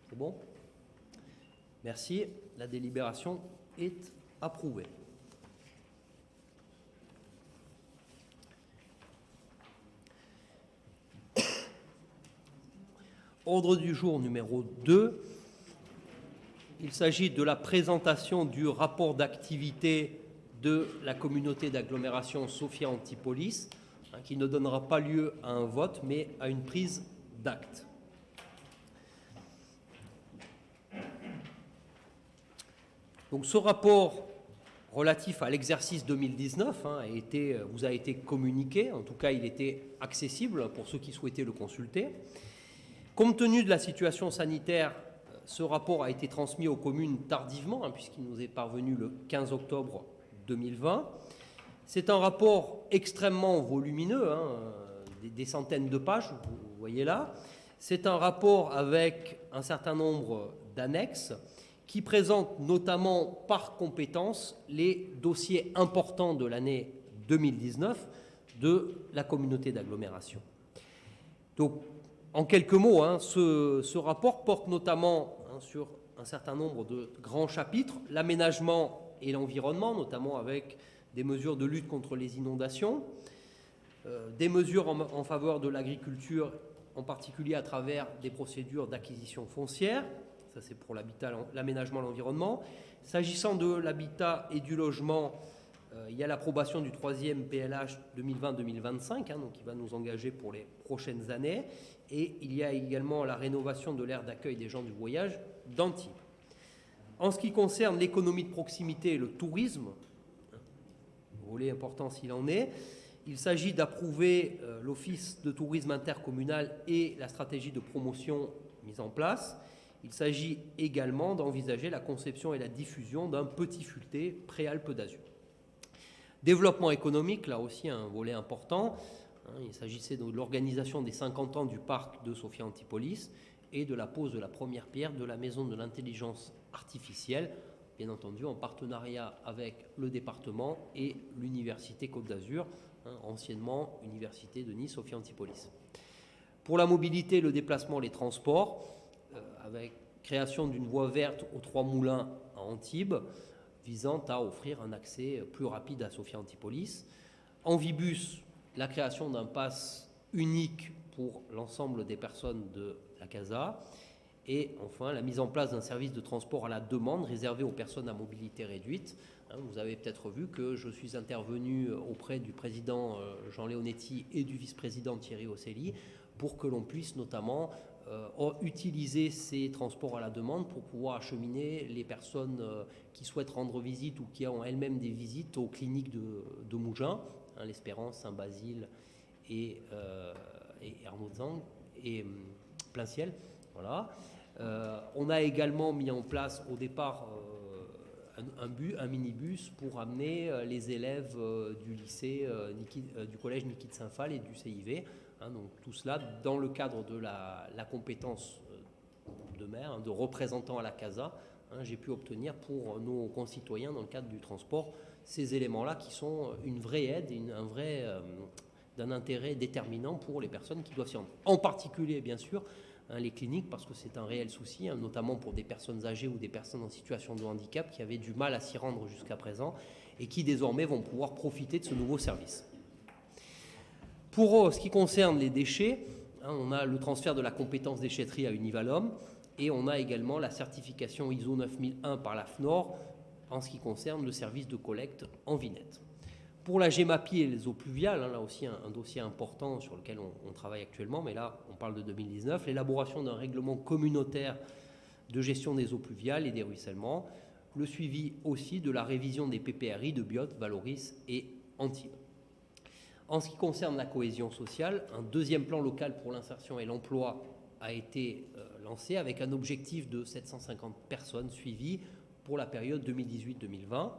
C'est bon? Merci. La délibération est approuvé. Ordre du jour numéro 2. Il s'agit de la présentation du rapport d'activité de la communauté d'agglomération Sophia Antipolis, hein, qui ne donnera pas lieu à un vote, mais à une prise d'acte. Donc ce rapport relatif à l'exercice 2019 hein, a été, vous a été communiqué, en tout cas il était accessible pour ceux qui souhaitaient le consulter. Compte tenu de la situation sanitaire, ce rapport a été transmis aux communes tardivement, hein, puisqu'il nous est parvenu le 15 octobre 2020. C'est un rapport extrêmement volumineux, hein, des, des, centaines de pages, vous voyez là. C'est un rapport avec un certain nombre d'annexes qui présentent notamment par compétence les dossiers importants de l'année 2019 de la communauté d'agglomération. Donc, en quelques mots, hein, ce, rapport porte notamment hein, sur un certain nombre de grands chapitres, l'aménagement et l'environnement, notamment avec des mesures de lutte contre les inondations, euh, des mesures en faveur de l'agriculture, en particulier à travers des procédures d'acquisition foncière, ça c'est pour l'habitat, l'aménagement, l'environnement. S'agissant de l'habitat et du logement, euh, il y a l'approbation du troisième PLH 2020-2025, hein, qui va nous engager pour les prochaines années. Et il y a également la rénovation de l'aire d'accueil des gens du voyage d'Antibes. En ce qui concerne l'économie de proximité et le tourisme, volet important s'il en est, il s'agit d'approuver euh, l'Office de tourisme intercommunal et la stratégie de promotion mise en place. Il s'agit également d'envisager la conception et la diffusion d'un petit futé préalpe d'Azur. Développement économique, là aussi un volet important. Hein, il s'agissait de l'organisation des 50 ans du parc de Sophia Antipolis et de la pose de la première pierre de la maison de l'intelligence artificielle, bien entendu en partenariat avec le département et l'Université Côte d'Azur, hein, anciennement Université de Nice, Sophia Antipolis. Pour la mobilité, le déplacement, les transports, avec création d'une voie verte aux Trois Moulins à Antibes, visant à offrir un accès plus rapide à Sophia Antipolis. Envibus, la création d'un pass unique pour l'ensemble des personnes de la CASA. Et enfin, la mise en place d'un service de transport à la demande réservé aux personnes à mobilité réduite. Hein, vous avez peut-être vu que je suis intervenu auprès du président euh, Jean Leonetti et du vice-président Thierry Ocelli pour que l'on puisse notamment euh, utiliser ces transports à la demande pour pouvoir acheminer les personnes euh, qui souhaitent rendre visite ou qui ont elles-mêmes des visites aux cliniques de, de Mougins, hein, l'Espérance, Saint-Basile et, euh, et et hum, plein ciel. Voilà. Euh, on a également mis en place au départ euh, un, un, bus, un, minibus pour amener euh, les élèves euh, du lycée, du collège Niki de Saint-Phal et du CIV. Hein, donc tout cela dans le cadre de la, compétence de maire, hein, de représentant à la CASA. Hein, J'ai pu obtenir pour nos concitoyens dans le cadre du transport ces éléments-là qui sont une vraie aide, un vrai euh, d'un intérêt déterminant pour les personnes qui doivent s'y rendre. En particulier, bien sûr, les cliniques, parce que c'est un réel souci, notamment pour des personnes âgées ou des personnes en situation de handicap qui avaient du mal à s'y rendre jusqu'à présent et qui désormais vont pouvoir profiter de ce nouveau service. Pour ce qui concerne les déchets, hein, on a le transfert de la compétence déchetterie à Univalom et on a également la certification ISO 9001 par la FNOR en ce qui concerne le service de collecte en vinette. Pour la GEMAPI et les eaux pluviales, hein, là aussi un, dossier important sur lequel on, travaille actuellement, mais là on parle de 2019, l'élaboration d'un règlement communautaire de gestion des eaux pluviales et des ruissellements, le suivi aussi de la révision des PPRI de Biote, Valoris et Antibes. En ce qui concerne la cohésion sociale, un deuxième plan local pour l'insertion et l'emploi a été euh, lancé avec un objectif de 750 personnes suivies pour la période 2018-2020.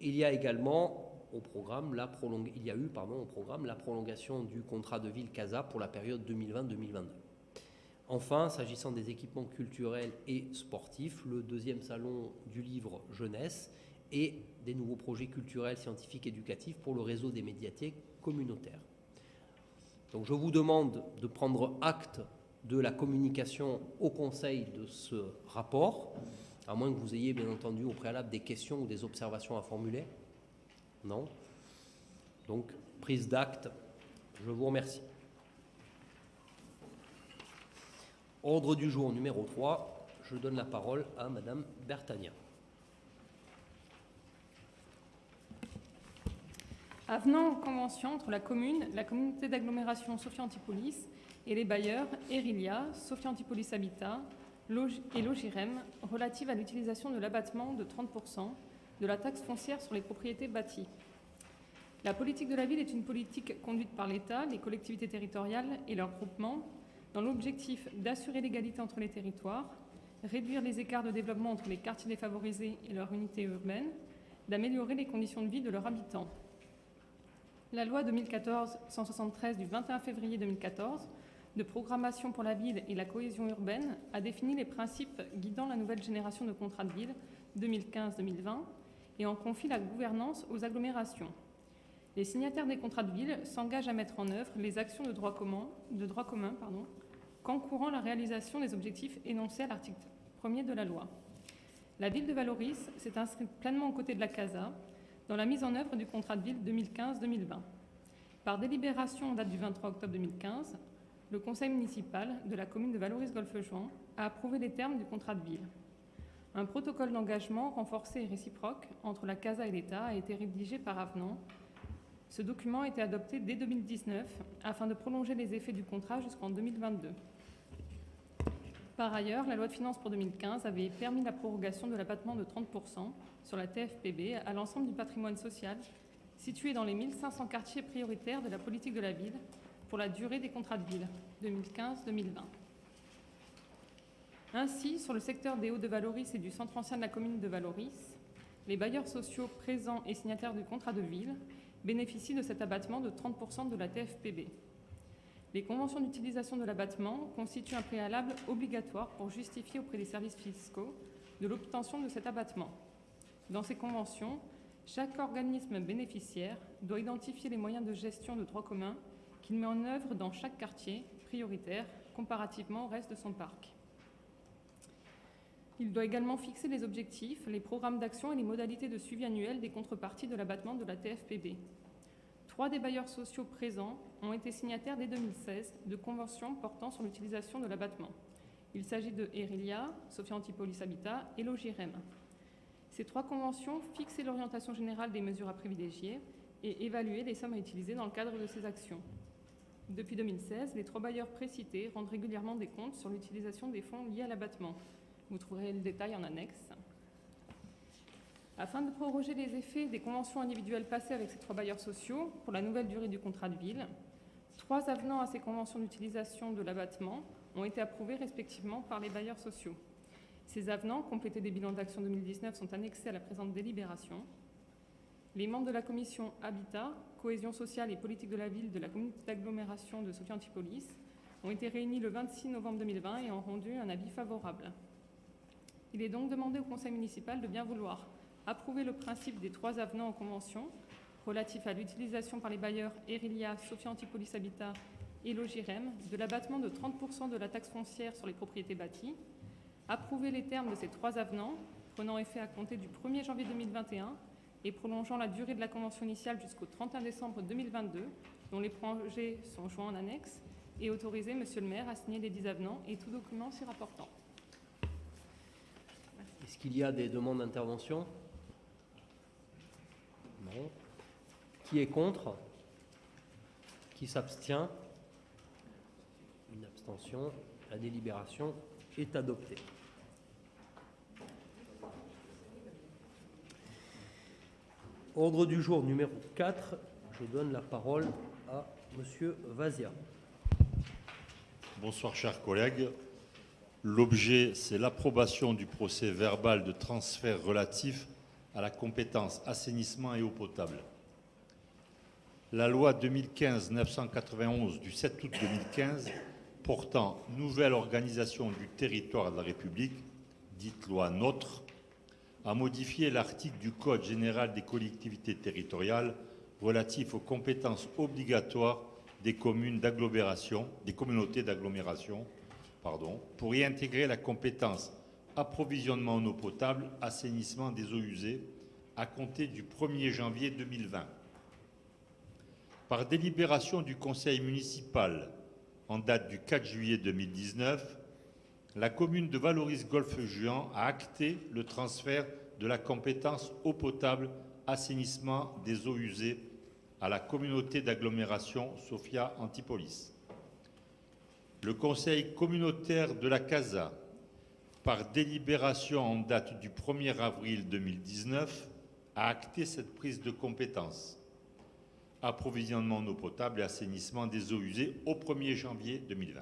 Il y a également au programme la prolong... il y a eu pardon, au programme la prolongation du contrat de ville CASA pour la période 2020-2022. Enfin, s'agissant des équipements culturels et sportifs, le deuxième salon du livre jeunesse et des nouveaux projets culturels, scientifiques, éducatifs pour le réseau des médiathèques communautaires. Donc je vous demande de prendre acte de la communication au Conseil de ce rapport, à moins que vous ayez bien entendu au préalable des questions ou des observations à formuler. Non Donc, prise d'acte, je vous remercie. Ordre du jour numéro 3, je donne la parole à Madame Bertagnan. Avenant aux conventions entre la commune, la communauté d'agglomération Sophia Antipolis et les bailleurs Erilia, Sophia Antipolis Habitat et Logirem relative à l'utilisation de l'abattement de 30% de la taxe foncière sur les propriétés bâties. La politique de la ville est une politique conduite par l'État, les collectivités territoriales et leurs groupements dans l'objectif d'assurer l'égalité entre les territoires, réduire les écarts de développement entre les quartiers défavorisés et leurs unités urbaines, d'améliorer les conditions de vie de leurs habitants. La loi 2014-173 du 21 février 2014 de programmation pour la ville et la cohésion urbaine a défini les principes guidant la nouvelle génération de contrats de ville 2015-2020 et en confie la gouvernance aux agglomérations. Les signataires des contrats de ville s'engagent à mettre en œuvre les actions de droit commun, de droit la réalisation des objectifs énoncés à l'article 1er de la loi. La ville de Valoris s'est inscrite pleinement aux côtés de la CASA dans la mise en œuvre du contrat de ville 2015-2020. Par délibération en date du 23 octobre 2015, le conseil municipal de la commune de Valoris-Golfe-Juan a approuvé les termes du contrat de ville. Un protocole d'engagement renforcé et réciproque entre la CASA et l'État a été rédigé par avenant. Ce document a été adopté dès 2019 afin de prolonger les effets du contrat jusqu'en 2022. Par ailleurs, la loi de finances pour 2015 avait permis la prorogation de l'abattement de 30% sur la TFPB à l'ensemble du patrimoine social situé dans les 1500 quartiers prioritaires de la politique de la ville pour la durée des contrats de ville 2015-2020. Ainsi, sur le secteur des Hauts-de-Valoris et du centre ancien de la commune de Valoris, les bailleurs sociaux présents et signataires du contrat de ville bénéficient de cet abattement de 30% de la TFPB. Les conventions d'utilisation de l'abattement constituent un préalable obligatoire pour justifier auprès des services fiscaux de l'obtention de cet abattement. Dans ces conventions, chaque organisme bénéficiaire doit identifier les moyens de gestion de droit commun qu'il met en œuvre dans chaque quartier prioritaire comparativement au reste de son parc. Il doit également fixer les objectifs, les programmes d'action et les modalités de suivi annuel des contreparties de l'abattement de la TFPB. Trois des bailleurs sociaux présents ont été signataires dès 2016 de conventions portant sur l'utilisation de l'abattement. Il s'agit de Erilia, Sophia Antipolis Habitat et Logirem. Ces trois conventions fixaient l'orientation générale des mesures à privilégier et évaluaient les sommes à utiliser dans le cadre de ces actions. Depuis 2016, les trois bailleurs précités rendent régulièrement des comptes sur l'utilisation des fonds liés à l'abattement. Vous trouverez le détail en annexe. Afin de proroger les effets des conventions individuelles passées avec ces trois bailleurs sociaux pour la nouvelle durée du contrat de ville, trois avenants à ces conventions d'utilisation de l'abattement ont été approuvés respectivement par les bailleurs sociaux. Ces avenants, complétés des bilans d'action 2019, sont annexés à la présente délibération. Les membres de la commission Habitat, Cohésion sociale et politique de la ville de la communauté d'agglomération de Sophie Antipolis ont été réunis le 26 novembre 2020 et ont rendu un avis favorable. Il est donc demandé au conseil municipal de bien vouloir approuver le principe des trois avenants en convention relatifs à l'utilisation par les bailleurs Erilia, Sophia Antipolis Habitat et Logirem de l'abattement de 30% de la taxe foncière sur les propriétés bâties, approuver les termes de ces trois avenants prenant effet à compter du 1er janvier 2021 et prolongeant la durée de la convention initiale jusqu'au 31 décembre 2022, dont les projets sont joints en annexe, et autoriser Monsieur le maire à signer les 10 avenants et tout document s'y rapportant. Est-ce qu'il y a des demandes d'intervention? Non. Qui est contre? Qui s'abstient? Une abstention. La délibération est adoptée. Ordre du jour numéro 4, je donne la parole à Monsieur Vazia. Bonsoir chers collègues. L'objet, c'est l'approbation du procès verbal de transfert relatif à la compétence assainissement et eau potable. La loi 2015-991 du 7 août 2015 portant nouvelle organisation du territoire de la République, dite loi NOTRe, a modifié l'article du Code général des collectivités territoriales relatif aux compétences obligatoires des communes d'agglomération, des communautés d'agglomération, pour y intégrer la compétence approvisionnement en eau potable, assainissement des eaux usées à compter du 1er janvier 2020. Par délibération du conseil municipal en date du 4 juillet 2019, la commune de Valoris-Golfe-Juan a acté le transfert de la compétence eau potable, assainissement des eaux usées à la communauté d'agglomération Sophia Antipolis. Le conseil communautaire de la CASA, par délibération en date du 1er avril 2019, a acté cette prise de compétence. Approvisionnement en eau potable et assainissement des eaux usées au 1er janvier 2020.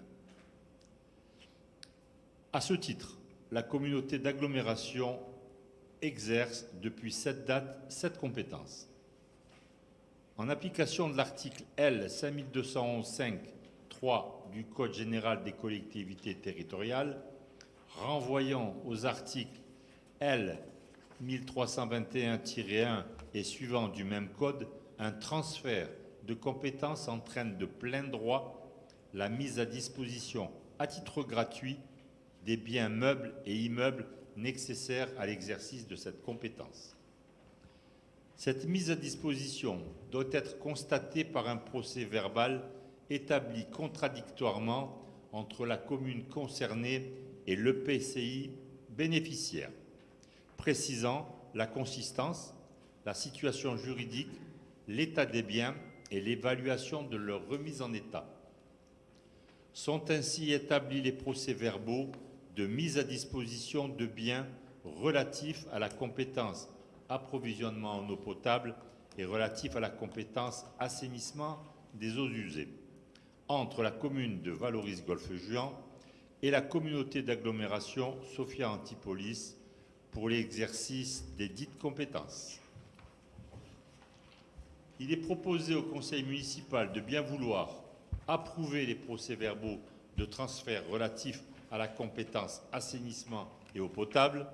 À ce titre, la communauté d'agglomération exerce depuis cette date cette compétence. En application de l'article L 5211-5-3 du Code général des collectivités territoriales, renvoyant aux articles L 1321-1 et suivant du même code, un transfert de compétences entraîne de plein droit la mise à disposition à titre gratuit des biens meubles et immeubles nécessaires à l'exercice de cette compétence. Cette mise à disposition doit être constatée par un procès verbal établi contradictoirement entre la commune concernée et l'EPCI bénéficiaire, précisant la consistance, la situation juridique, l'état des biens et l'évaluation de leur remise en état. Sont ainsi établis les procès-verbaux de mise à disposition de biens relatifs à la compétence approvisionnement en eau potable et relatifs à la compétence assainissement des eaux usées entre la commune de Valoris-Golfe-Juan et la communauté d'agglomération Sophia Antipolis pour l'exercice des dites compétences. Il est proposé au conseil municipal de bien vouloir approuver les procès-verbaux de transfert relatifs à la compétence assainissement et eau potable,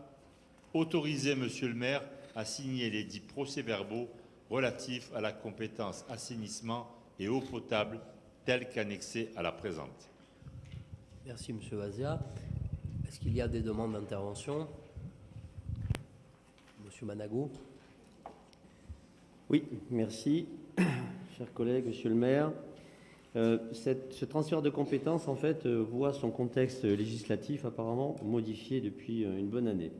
autoriser Monsieur le maire à signer les dits procès-verbaux relatifs à la compétence assainissement et eau potable tels qu'annexés à la présente. Merci, Monsieur Vazia. Est-ce qu'il y a des demandes d'intervention? Monsieur Manago Oui, merci. Chers collègues, Monsieur le maire, euh, ce transfert de compétences, en fait, euh, voit son contexte législatif apparemment modifié depuis euh, une bonne année.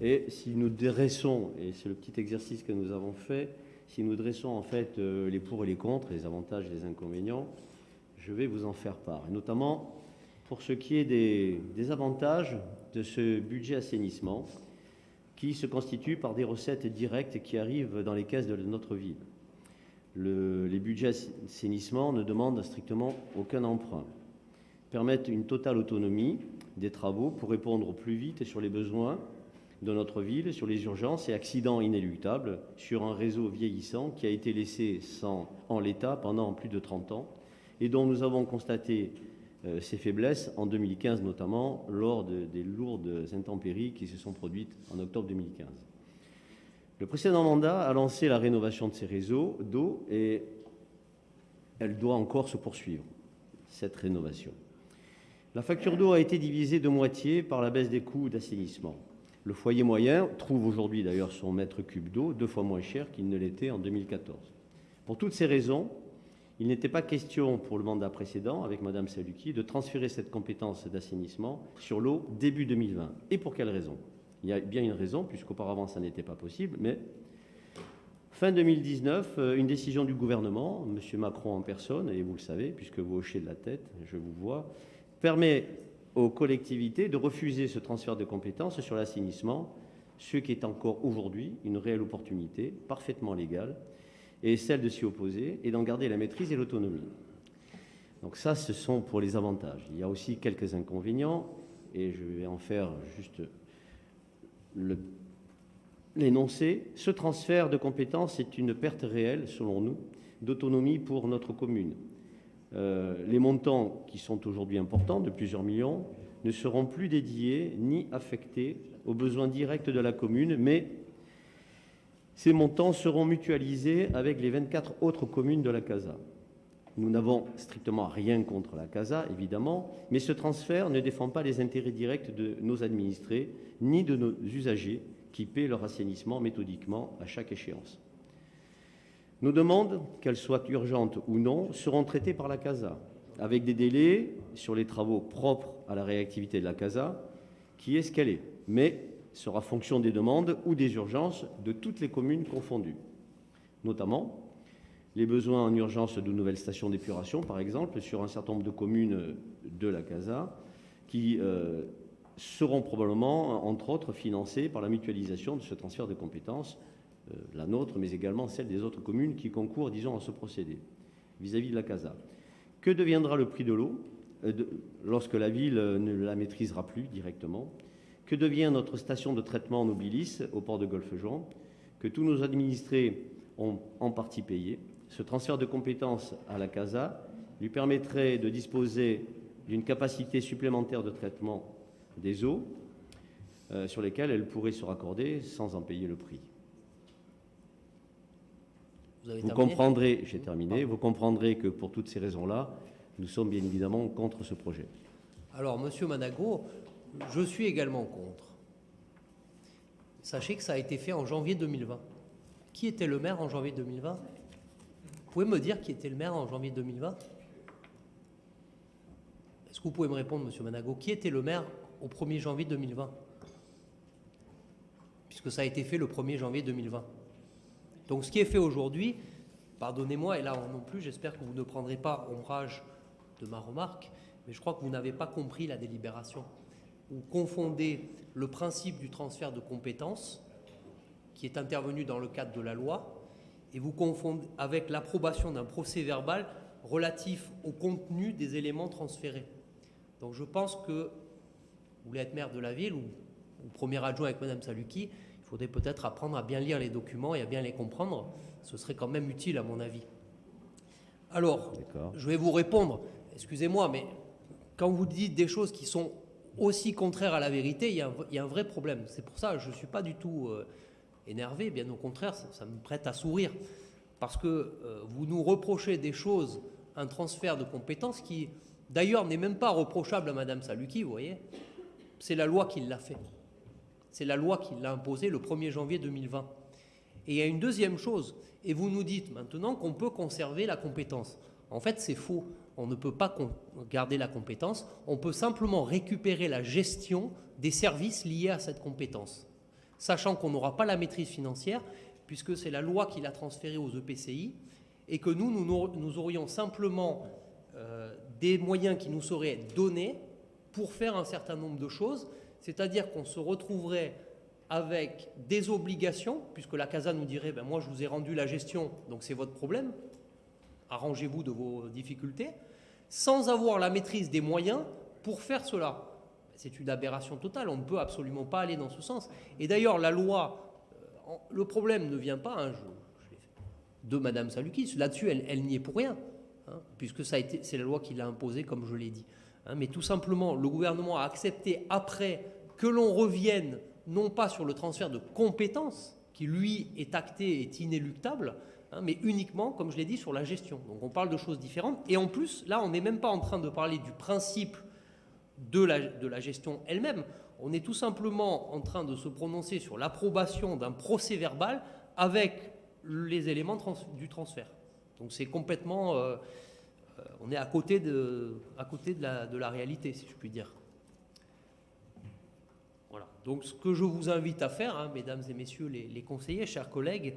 Et si nous dressons, et c'est le petit exercice que nous avons fait, si nous dressons en fait les pour et les contre, les avantages et les inconvénients, je vais vous en faire part. Et notamment pour ce qui est des avantages de ce budget assainissement, qui se constitue par des recettes directes qui arrivent dans les caisses de notre ville. Le- les budgets assainissement ne demandent strictement aucun emprunt, permettent une totale autonomie des travaux pour répondre au plus vite sur les besoins de notre ville, sur les urgences et accidents inéluctables, sur un réseau vieillissant qui a été laissé en l'état pendant plus de 30 ans et dont nous avons constaté ses faiblesses en 2015 notamment lors de- des lourdes intempéries qui se sont produites en octobre 2015. Le précédent mandat a lancé la rénovation de ces réseaux d'eau et elle doit encore se poursuivre, cette rénovation. La facture d'eau a été divisée de moitié par la baisse des coûts d'assainissement. Le foyer moyen trouve aujourd'hui d'ailleurs son mètre cube d'eau deux fois moins cher qu'il ne l'était en 2014. Pour toutes ces raisons, il n'était pas question pour le mandat précédent, avec Madame Saluki, de transférer cette compétence d'assainissement sur l'eau début 2020. Et pour quelle raison? Il y a bien une raison, puisqu'auparavant ça n'était pas possible, mais fin 2019, euh, une décision du gouvernement, M. Macron en personne, et vous le savez, puisque vous hochez de la tête, je vous vois, permet aux collectivités de refuser ce transfert de compétences sur l'assainissement, ce qui est encore aujourd'hui une réelle opportunité, parfaitement légale, et celle de s'y opposer et d'en garder la maîtrise et l'autonomie. Donc ça, ce sont pour les avantages. Il y a aussi quelques inconvénients, et je vais en faire juste l'énoncé. Ce transfert de compétences est une perte réelle, selon nous, d'autonomie pour notre commune. Euh, les montants, qui sont aujourd'hui importants, de plusieurs millions, ne seront plus dédiés ni affectés aux besoins directs de la commune, mais ces montants seront mutualisés avec les 24 autres communes de la CASA. Nous n'avons strictement rien contre la CASA, évidemment, mais ce transfert ne défend pas les intérêts directs de nos administrés ni de nos usagers qui paient leur assainissement méthodiquement à chaque échéance. Nos demandes, qu'elles soient urgentes ou non, seront traitées par la CASA, avec des délais sur les travaux propres à la réactivité de la CASA, qui est ce qu'elle est, mais sera fonction des demandes ou des urgences de toutes les communes confondues. Notamment, les besoins en urgence de nouvelles stations d'épuration, par exemple, sur un certain nombre de communes de la CASA, qui euh, seront probablement, entre autres, financés par la mutualisation de ce transfert de compétences, euh, la nôtre, mais également celle des autres communes qui concourent, disons, à ce procédé, vis-à-vis de la CASA. Que deviendra le prix de l'eau? Euh, lorsque la ville ne la maîtrisera plus directement Que devient notre station de traitement Nobilis au port de Golfe-Juan Que tous nos administrés ont en partie payé Ce transfert de compétences à la CASA lui permettrait de disposer d'une capacité supplémentaire de traitement des eaux euh, sur lesquelles elle pourrait se raccorder sans en payer le prix. Vous avez Vous terminé? comprendrez, j'ai terminé, vous comprendrez que pour toutes ces raisons-là, nous sommes bien évidemment contre ce projet. Alors, Monsieur Manago, je suis également contre. Sachez que ça a été fait en janvier 2020. Qui était le maire en janvier 2020 Vous pouvez me dire qui était le maire en janvier 2020 Est-ce que vous pouvez me répondre, Monsieur Manago? Qui était le maire au 1er janvier 2020 Puisque ça a été fait le 1er janvier 2020. Donc ce qui est fait aujourd'hui, pardonnez-moi, et là non plus, j'espère que vous ne prendrez pas ombrage de ma remarque, mais je crois que vous n'avez pas compris la délibération. Vous confondez le principe du transfert de compétences, qui est intervenu dans le cadre de la loi, et vous confondez avec l'approbation d'un procès verbal relatif au contenu des éléments transférés. Donc je pense que vous voulez être maire de la ville ou, ou premier adjoint avec Madame Saluki, il faudrait peut-être apprendre à bien lire les documents et à bien les comprendre. Ce serait quand même utile à mon avis. Alors, je vais vous répondre. Excusez-moi, mais quand vous dites des choses qui sont aussi contraires à la vérité, il y a un, vrai problème. C'est pour ça que je ne suis pas du tout euh, énervé, bien au contraire, ça, ça me prête à sourire. Parce que euh, vous nous reprochez des choses, un transfert de compétences qui, d'ailleurs, n'est même pas reprochable à Madame Saluki, vous voyez. C'est la loi qui l'a fait. C'est la loi qui l'a imposé le 1er janvier 2020. Et il y a une deuxième chose, et vous nous dites maintenant qu'on peut conserver la compétence. En fait, c'est faux. On ne peut pas garder la compétence, on peut simplement récupérer la gestion des services liés à cette compétence, sachant qu'on n'aura pas la maîtrise financière, puisque c'est la loi qui l'a transférée aux EPCI, et que nous, nous aurions simplement euh, des moyens qui nous seraient donnés pour faire un certain nombre de choses, c'est-à-dire qu'on se retrouverait avec des obligations, puisque la CASA nous dirait, ben moi je vous ai rendu la gestion, donc c'est votre problème, arrangez-vous de vos difficultés, sans avoir la maîtrise des moyens pour faire cela. C'est une aberration totale, on ne peut absolument pas aller dans ce sens. Et d'ailleurs, la loi, euh, le problème ne vient pas, hein, de Madame Salukis, là-dessus elle, elle n'y est pour rien, hein, puisque c'est la loi qui l'a imposé, comme je l'ai dit. Hein, mais tout simplement, le gouvernement a accepté après que l'on revienne non pas sur le transfert de compétences, qui lui est acté, est inéluctable, hein, mais uniquement, comme je l'ai dit, sur la gestion. Donc on parle de choses différentes. Et en plus, là, on n'est même pas en train de parler du principe de la, de la gestion elle-même. On est tout simplement en train de se prononcer sur l'approbation d'un procès verbal avec les éléments du transfert. Donc c'est complètement... euh, euh, on est à côté, de, à côté de, la, de la réalité, si je puis dire. Voilà. Donc ce que je vous invite à faire, hein, mesdames et messieurs les conseillers, chers collègues,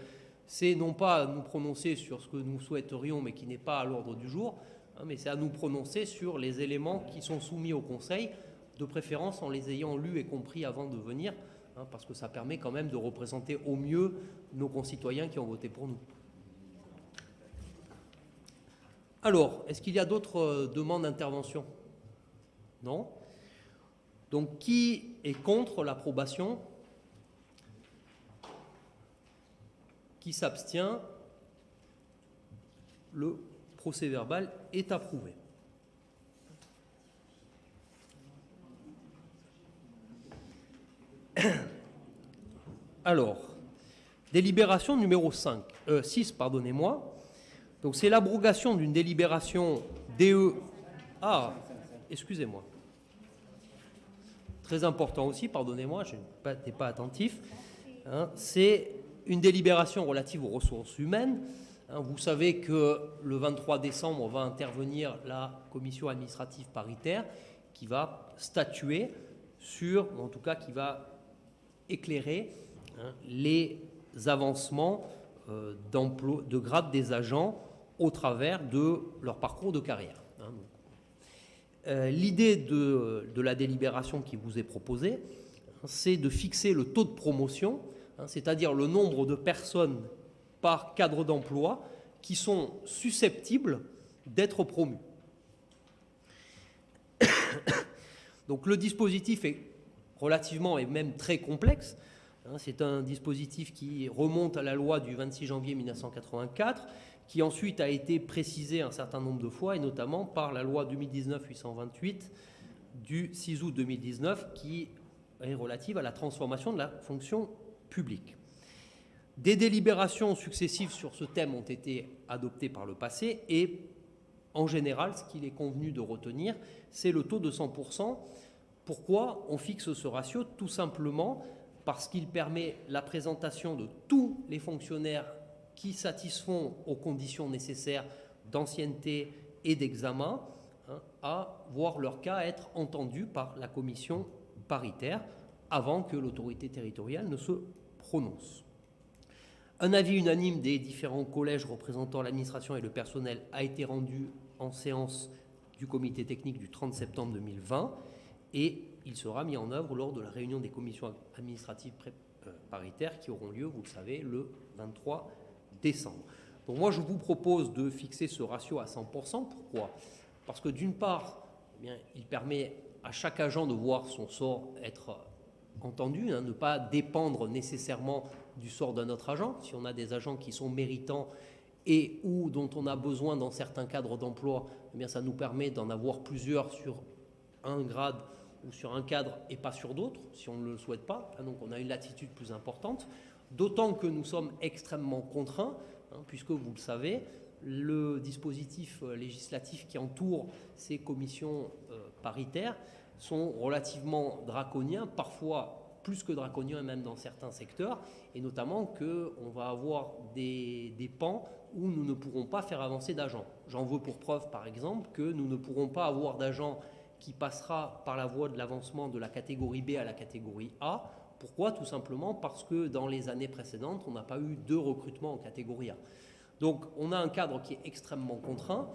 c'est non pas à nous prononcer sur ce que nous souhaiterions, mais qui n'est pas à l'ordre du jour, hein, mais c'est à nous prononcer sur les éléments qui sont soumis au Conseil, de préférence en les ayant lus et compris avant de venir, hein, parce que ça permet quand même de représenter au mieux nos concitoyens qui ont voté pour nous. Alors, est-ce qu'il y a d'autres euh, demandes d'intervention? Non? Donc, qui est contre l'approbation? Qui s'abstient Le procès verbal est approuvé. Alors, délibération numéro 5, euh, 6, pardonnez-moi. Donc c'est l'abrogation d'une délibération DE. Ah, excusez-moi. Très important aussi, pardonnez-moi, je n'étais pas attentif. Hein, c'est une délibération relative aux ressources humaines. Hein, vous savez que le 23 décembre va intervenir la commission administrative paritaire qui va statuer sur, en tout cas qui va éclairer hein, les avancements euh, de grade des agents au travers de leur parcours de carrière. hein. Euh, L'idée de, de la délibération qui vous est proposée, c'est de fixer le taux de promotion, hein, c'est-à-dire le nombre de personnes par cadre d'emploi qui sont susceptibles d'être promues. Donc le dispositif est relativement et même très complexe. hein. C'est un dispositif qui remonte à la loi du 26 janvier 1984, qui ensuite a été précisé un certain nombre de fois, et notamment par la loi 2019-828 du 6 août 2019, qui est relative à la transformation de la fonction publique. Des délibérations successives sur ce thème ont été adoptées par le passé et en général, ce qu'il est convenu de retenir, c'est le taux de 100%. Pourquoi on fixe ce ratio? Tout simplement parce qu'il permet la présentation de tous les fonctionnaires qui satisfont aux conditions nécessaires d'ancienneté et d'examen hein, à voir leur cas être entendu par la commission paritaire avant que l'autorité territoriale ne se Un avis unanime des différents collèges représentant l'administration et le personnel a été rendu en séance du comité technique du 30 septembre 2020 et il sera mis en œuvre lors de la réunion des commissions administratives euh, paritaires qui auront lieu, vous le savez, le 23 décembre. Donc moi, je vous propose de fixer ce ratio à 100%. Pourquoi? Parce que d'une part, eh il permet à chaque agent de voir son sort être entendu, hein, ne pas dépendre nécessairement du sort d'un autre agent. Si on a des agents qui sont méritants et ou dont on a besoin dans certains cadres d'emploi, eh bien ça nous permet d'en avoir plusieurs sur un grade ou sur un cadre et pas sur d'autres, si on ne le souhaite pas. Ah, donc on a une latitude plus importante, d'autant que nous sommes extrêmement contraints, hein, puisque vous le savez, le dispositif euh, législatif qui entoure ces commissions euh, paritaires sont relativement draconiens, parfois plus que draconiens même dans certains secteurs, et notamment qu'on va avoir des, des pans où nous ne pourrons pas faire avancer d'agents. J'en veux pour preuve, par exemple, que nous ne pourrons pas avoir d'agents qui passera par la voie de l'avancement de la catégorie B à la catégorie A. Pourquoi? Tout simplement parce que dans les années précédentes, on n'a pas eu de recrutement en catégorie A. Donc on a un cadre qui est extrêmement contraint.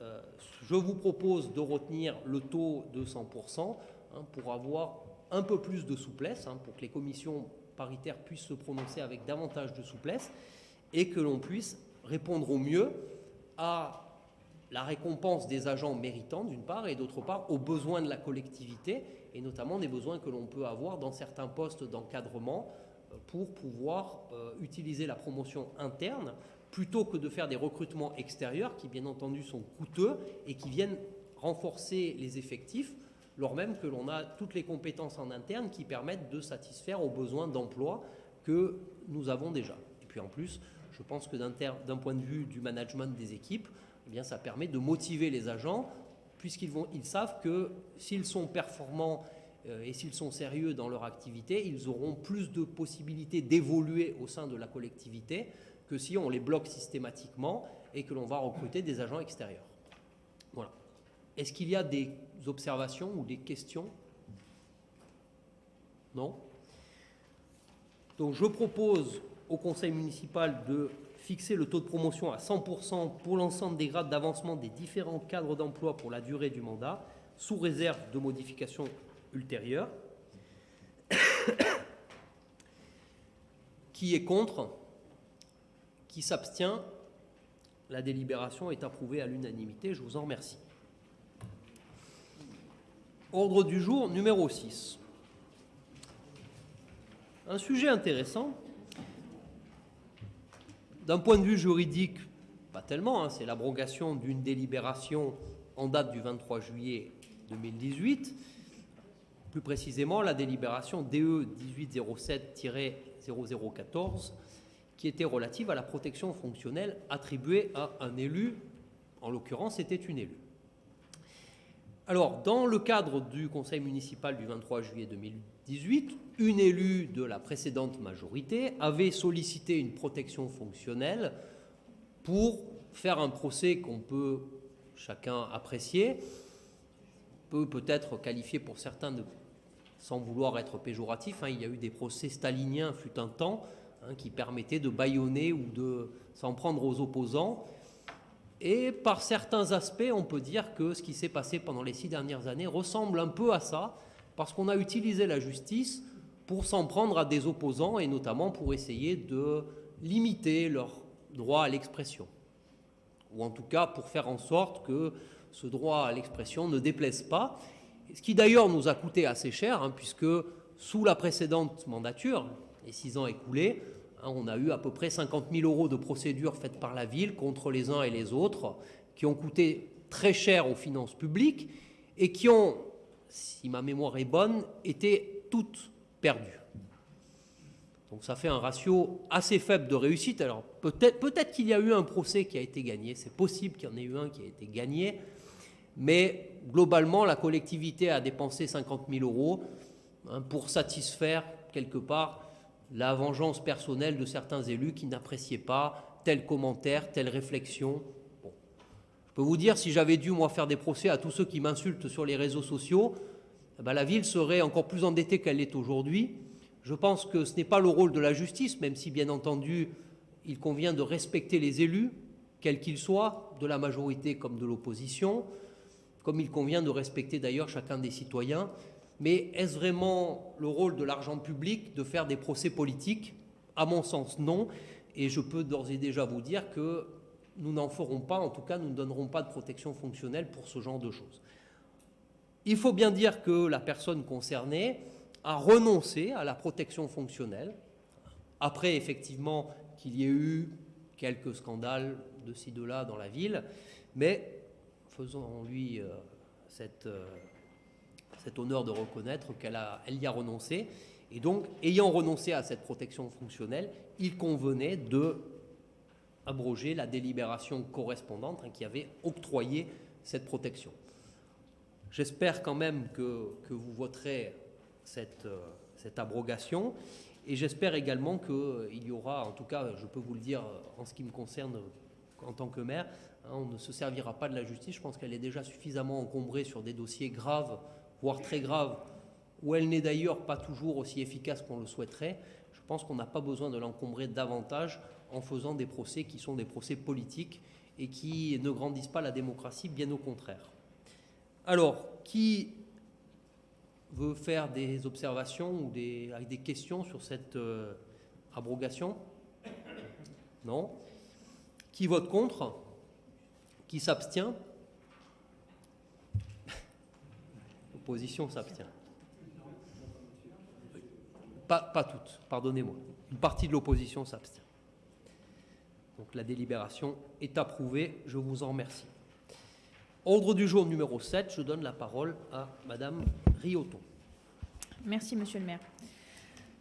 Euh, je vous propose de retenir le taux de 100% hein, pour avoir un peu plus de souplesse, hein, pour que les commissions paritaires puissent se prononcer avec davantage de souplesse et que l'on puisse répondre au mieux à la récompense des agents méritants d'une part et d'autre part aux besoins de la collectivité et notamment des besoins que l'on peut avoir dans certains postes d'encadrement euh, pour pouvoir euh, utiliser la promotion interne plutôt que de faire des recrutements extérieurs qui bien entendu sont coûteux et qui viennent renforcer les effectifs lors même que l'on a toutes les compétences en interne qui permettent de satisfaire aux besoins d'emploi que nous avons déjà. Et puis en plus, je pense que d'un point de vue du management des équipes, eh bien, ça permet de motiver les agents, puisqu'ils ils savent que s'ils sont performants euh, et s'ils sont sérieux dans leur activité, ils auront plus de possibilités d'évoluer au sein de la collectivité que si on les bloque systématiquement et que l'on va recruter des agents extérieurs. Voilà. Est-ce qu'il y a des observations ou des questions? Non? Donc je propose au conseil municipal de fixer le taux de promotion à 100% pour l'ensemble des grades d'avancement des différents cadres d'emploi pour la durée du mandat, sous réserve de modifications ultérieures. Qui est contre Qui s'abstient La délibération est approuvée à l'unanimité. Je vous en remercie. Ordre du jour numéro 6. Un sujet intéressant d'un point de vue juridique, pas tellement, hein, c'est l'abrogation d'une délibération en date du 23 juillet 2018, plus précisément la délibération DE 1807-0014, qui était relative à la protection fonctionnelle attribuée à un élu, en l'occurrence c'était une élue. Alors, dans le cadre du conseil municipal du 23 juillet 2018, une élue de la précédente majorité avait sollicité une protection fonctionnelle pour faire un procès qu'on peut chacun apprécier, peut peut-être qualifier pour certains de, sans vouloir être péjoratif, hein, il y a eu des procès staliniens fut un temps hein, qui permettaient de bâillonner ou de s'en prendre aux opposants. Et par certains aspects, on peut dire que ce qui s'est passé pendant les six dernières années ressemble un peu à ça, parce qu'on a utilisé la justice pour s'en prendre à des opposants et notamment pour essayer de limiter leur droit à l'expression. Ou en tout cas pour faire en sorte que ce droit à l'expression ne déplaise pas. Ce qui d'ailleurs nous a coûté assez cher, hein, puisque sous la précédente mandature, les six ans écoulés, Hein, on a eu à peu près 50 000 euros de procédures faites par la ville contre les uns et les autres, qui ont coûté très cher aux finances publiques et qui ont, si ma mémoire est bonne, été toutes perdues. Donc ça fait un ratio assez faible de réussite. Alors peut-être peut qu'il y a eu un procès qui a été gagné, c'est possible qu'il y en ait eu un qui a été gagné, mais globalement la collectivité a dépensé 50 000 euros hein, pour satisfaire quelque part la vengeance personnelle de certains élus qui n'appréciaient pas tel commentaire, telle réflexion. Je peux vous dire, si j'avais dû, moi, faire des procès à tous ceux qui m'insultent sur les réseaux sociaux, eh ben, la ville serait encore plus endettée qu'elle l'est aujourd'hui. Je pense que ce n'est pas le rôle de la justice, même si, bien entendu, il convient de respecter les élus, quels qu'ils soient, de la majorité comme de l'opposition, comme il convient de respecter d'ailleurs chacun des citoyens. Mais est-ce vraiment le rôle de l'argent public de faire des procès politiques? À mon sens, non. Et je peux d'ores et déjà vous dire que nous n'en ferons pas, en tout cas, nous ne donnerons pas de protection fonctionnelle pour ce genre de choses. Il faut bien dire que la personne concernée a renoncé à la protection fonctionnelle, après effectivement qu'il y ait eu quelques scandales de ci, de là dans la ville, mais faisons-lui euh, cette... Euh, cet honneur de reconnaître qu'elle elle y a renoncé. Et donc, ayant renoncé à cette protection fonctionnelle, il convenait de abroger la délibération correspondante hein, qui avait octroyé cette protection. J'espère quand même que, vous voterez cette, euh, cette abrogation et j'espère également qu'il y aura, en tout cas, je peux vous le dire en ce qui me concerne en tant que maire, hein, on ne se servira pas de la justice. Je pense qu'elle est déjà suffisamment encombrée sur des dossiers graves voire très grave, où elle n'est d'ailleurs pas toujours aussi efficace qu'on le souhaiterait, je pense qu'on n'a pas besoin de l'encombrer davantage en faisant des procès qui sont des procès politiques et qui ne grandissent pas la démocratie, bien au contraire. Alors, qui veut faire des observations ou des, avec des questions sur cette euh, abrogation? Non. Qui vote contre? Qui s'abstient? L'opposition s'abstient. Pas, pas toutes, pardonnez-moi. Une partie de l'opposition s'abstient. Donc la délibération est approuvée. Je vous en remercie. Ordre du jour numéro 7, je donne la parole à Madame Rioton. Merci, Monsieur le maire.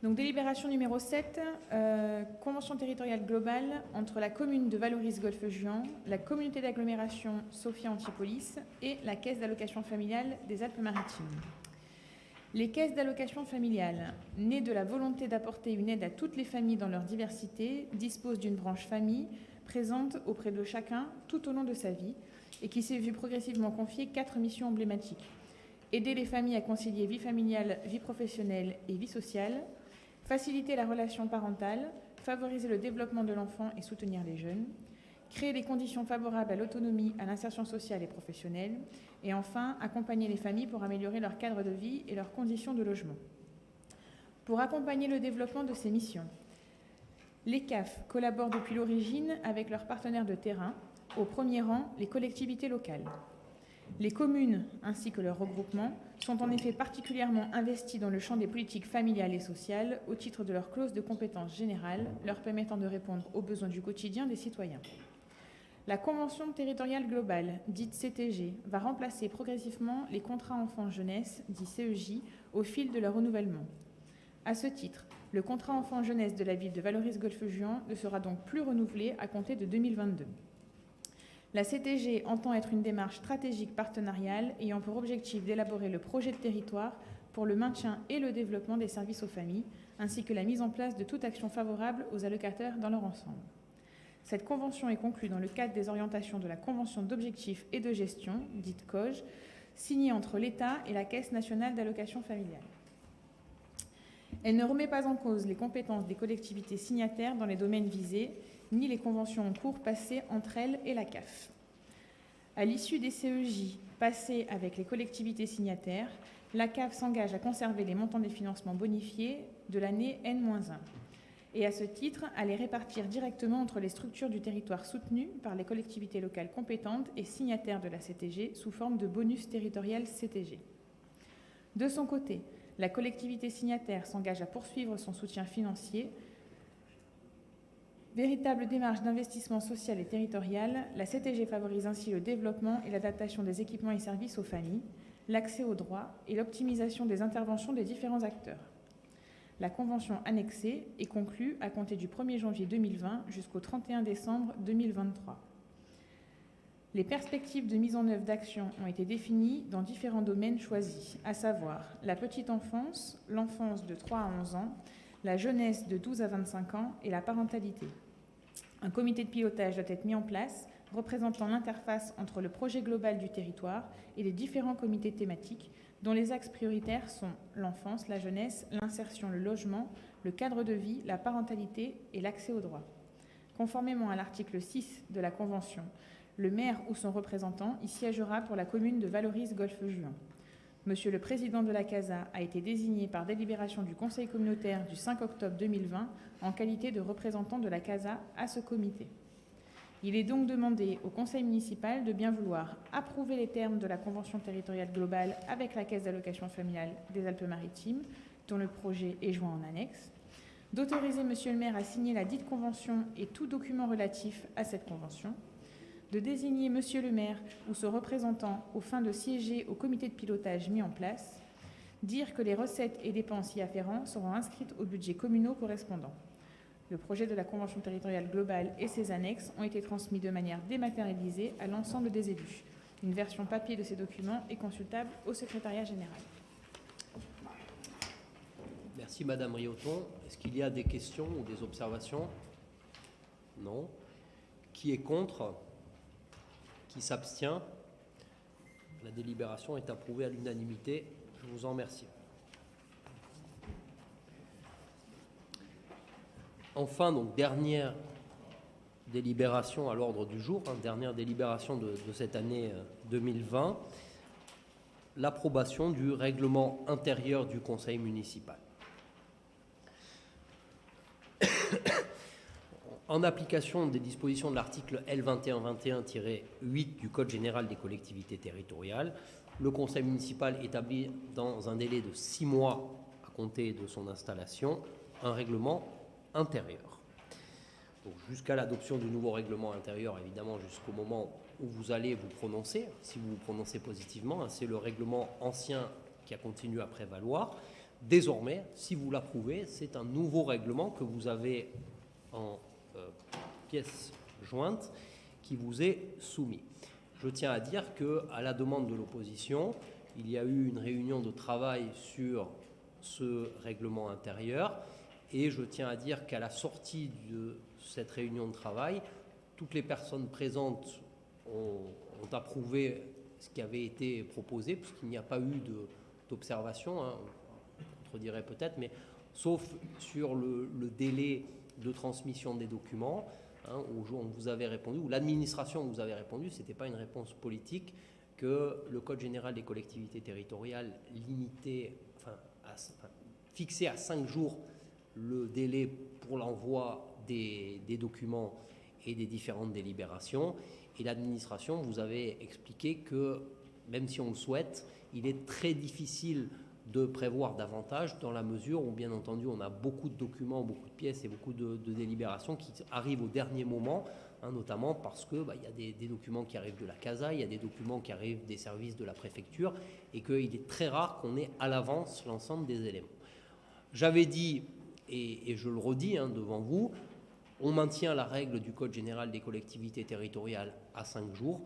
Donc, délibération numéro 7, euh, convention territoriale globale entre la commune de Valoris-Golfe-Juan, la communauté d'agglomération Sophia Antipolis et la caisse d'allocation familiale des Alpes-Maritimes. Les caisses d'allocation familiale, nées de la volonté d'apporter une aide à toutes les familles dans leur diversité, disposent d'une branche famille présente auprès de chacun tout au long de sa vie et qui s'est vue progressivement confier quatre missions emblématiques. Aider les familles à concilier vie familiale, vie professionnelle et vie sociale, faciliter la relation parentale, favoriser le développement de l'enfant et soutenir les jeunes, créer des conditions favorables à l'autonomie, à l'insertion sociale et professionnelle, et enfin accompagner les familles pour améliorer leur cadre de vie et leurs conditions de logement. Pour accompagner le développement de ces missions, les CAF collaborent depuis l'origine avec leurs partenaires de terrain, au premier rang les collectivités locales. Les communes ainsi que leurs regroupements sont en effet particulièrement investis dans le champ des politiques familiales et sociales au titre de leur clause de compétence générale leur permettant de répondre aux besoins du quotidien des citoyens. La Convention territoriale globale, dite CTG, va remplacer progressivement les contrats enfants-jeunesse, dits CEJ, au fil de leur renouvellement. À ce titre, le contrat enfant-jeunesse de la ville de Valoris-Golfe-Juan ne sera donc plus renouvelé à compter de 2022. La CTG entend être une démarche stratégique partenariale ayant pour objectif d'élaborer le projet de territoire pour le maintien et le développement des services aux familles, ainsi que la mise en place de toute action favorable aux allocataires dans leur ensemble. Cette convention est conclue dans le cadre des orientations de la Convention d'objectifs et de gestion, dite COGE, signée entre l'État et la Caisse nationale d'allocation familiale. Elle ne remet pas en cause les compétences des collectivités signataires dans les domaines visés ni les conventions en cours passées entre elles et la CAF. À l'issue des CEJ passés avec les collectivités signataires, la CAF s'engage à conserver les montants des financements bonifiés de l'année N-1 et à ce titre à les répartir directement entre les structures du territoire soutenues par les collectivités locales compétentes et signataires de la CTG sous forme de bonus territorial CTG. De son côté, la collectivité signataire s'engage à poursuivre son soutien financier Véritable démarche d'investissement social et territorial, la CTG favorise ainsi le développement et l'adaptation des équipements et services aux familles, l'accès aux droits et l'optimisation des interventions des différents acteurs. La convention annexée est conclue à compter du 1er janvier 2020 jusqu'au 31 décembre 2023. Les perspectives de mise en œuvre d'actions ont été définies dans différents domaines choisis, à savoir la petite enfance, l'enfance de 3 à 11 ans, la jeunesse de 12 à 25 ans et la parentalité. Un comité de pilotage doit être mis en place représentant l'interface entre le projet global du territoire et les différents comités thématiques dont les axes prioritaires sont l'enfance, la jeunesse, l'insertion, le logement, le cadre de vie, la parentalité et l'accès aux droits. Conformément à l'article 6 de la Convention, le maire ou son représentant y siégera pour la commune de Valoris-Golfe-Juan. Monsieur le Président de la CASA a été désigné par délibération du Conseil communautaire du 5 octobre 2020 en qualité de représentant de la CASA à ce comité. Il est donc demandé au Conseil municipal de bien vouloir approuver les termes de la Convention territoriale globale avec la Caisse d'allocation familiale des Alpes-Maritimes, dont le projet est joint en annexe, d'autoriser Monsieur le maire à signer la dite convention et tout document relatif à cette convention, de désigner Monsieur le maire ou son représentant aux fins de siéger au comité de pilotage mis en place, dire que les recettes et dépenses y afférents seront inscrites au budget communaux correspondant. Le projet de la Convention territoriale globale et ses annexes ont été transmis de manière dématérialisée à l'ensemble des élus. Une version papier de ces documents est consultable au secrétariat général. Merci Madame Rioton. Est-ce qu'il y a des questions ou des observations? Non. Qui est contre? S'abstient La délibération est approuvée à l'unanimité. Je vous en remercie. Enfin, donc dernière délibération à l'ordre du jour, hein, dernière délibération de, cette année euh, 2020, l'approbation du règlement intérieur du conseil municipal. En application des dispositions de l'article L2121-8 du Code général des collectivités territoriales, le conseil municipal établit dans un délai de six mois à compter de son installation un règlement intérieur. Jusqu'à l'adoption du nouveau règlement intérieur, évidemment jusqu'au moment où vous allez vous prononcer, si vous vous prononcez positivement, hein, c'est le règlement ancien qui a continué à prévaloir. Désormais, si vous l'approuvez, c'est un nouveau règlement que vous avez en pièce jointe qui vous est soumis. Je tiens à dire que, à la demande de l'opposition, il y a eu une réunion de travail sur ce règlement intérieur et je tiens à dire qu'à la sortie de cette réunion de travail, toutes les personnes présentes ont, approuvé ce qui avait été proposé, puisqu'il n'y a pas eu d'observation, hein, on contredirait peut-être, mais sauf sur le, délai de transmission des documents, hein, où on vous avait répondu, ou l'administration vous avait répondu, ce n'était pas une réponse politique, que le Code général des collectivités territoriales limitait, enfin, à, à cinq jours le délai pour l'envoi des, des, documents et des différentes délibérations. Et l'administration vous avait expliqué que, même si on le souhaite, il est très difficile de prévoir davantage dans la mesure où, bien entendu, on a beaucoup de documents, beaucoup de pièces et beaucoup de, délibérations qui arrivent au dernier moment, hein, notamment parce qu'il bah, y a des, documents qui arrivent de la CASA, il y a des documents qui arrivent des services de la préfecture, et qu'il est très rare qu'on ait à l'avance l'ensemble des éléments. J'avais dit et, je le redis hein, devant vous, on maintient la règle du Code général des collectivités territoriales à cinq jours.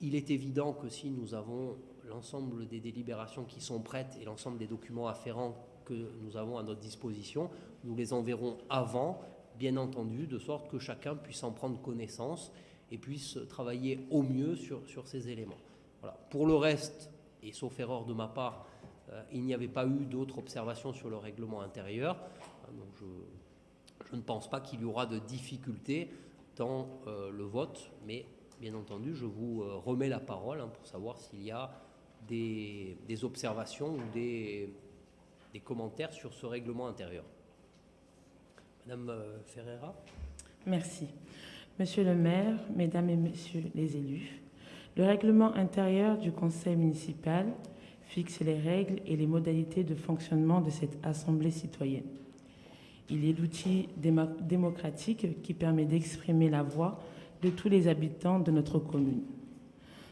Il est évident que si nous avons l'ensemble des délibérations qui sont prêtes et l'ensemble des documents afférents que nous avons à notre disposition, nous les enverrons avant, bien entendu, de sorte que chacun puisse en prendre connaissance et puisse travailler au mieux sur, sur ces éléments. Voilà. Pour le reste, et sauf erreur de ma part, euh, il n'y avait pas eu d'autres observations sur le règlement intérieur. Donc je, je, ne pense pas qu'il y aura de difficultés dans euh, le vote, mais bien entendu, je vous euh, remets la parole hein, pour savoir s'il y a des, observations ou des, des, commentaires sur ce règlement intérieur. Madame euh, Ferreira. Merci. Monsieur le maire, mesdames et messieurs les élus, le règlement intérieur du conseil municipal fixe les règles et les modalités de fonctionnement de cette assemblée citoyenne. Il est l'outil démo- démocratique qui permet d'exprimer la voix de tous les habitants de notre commune.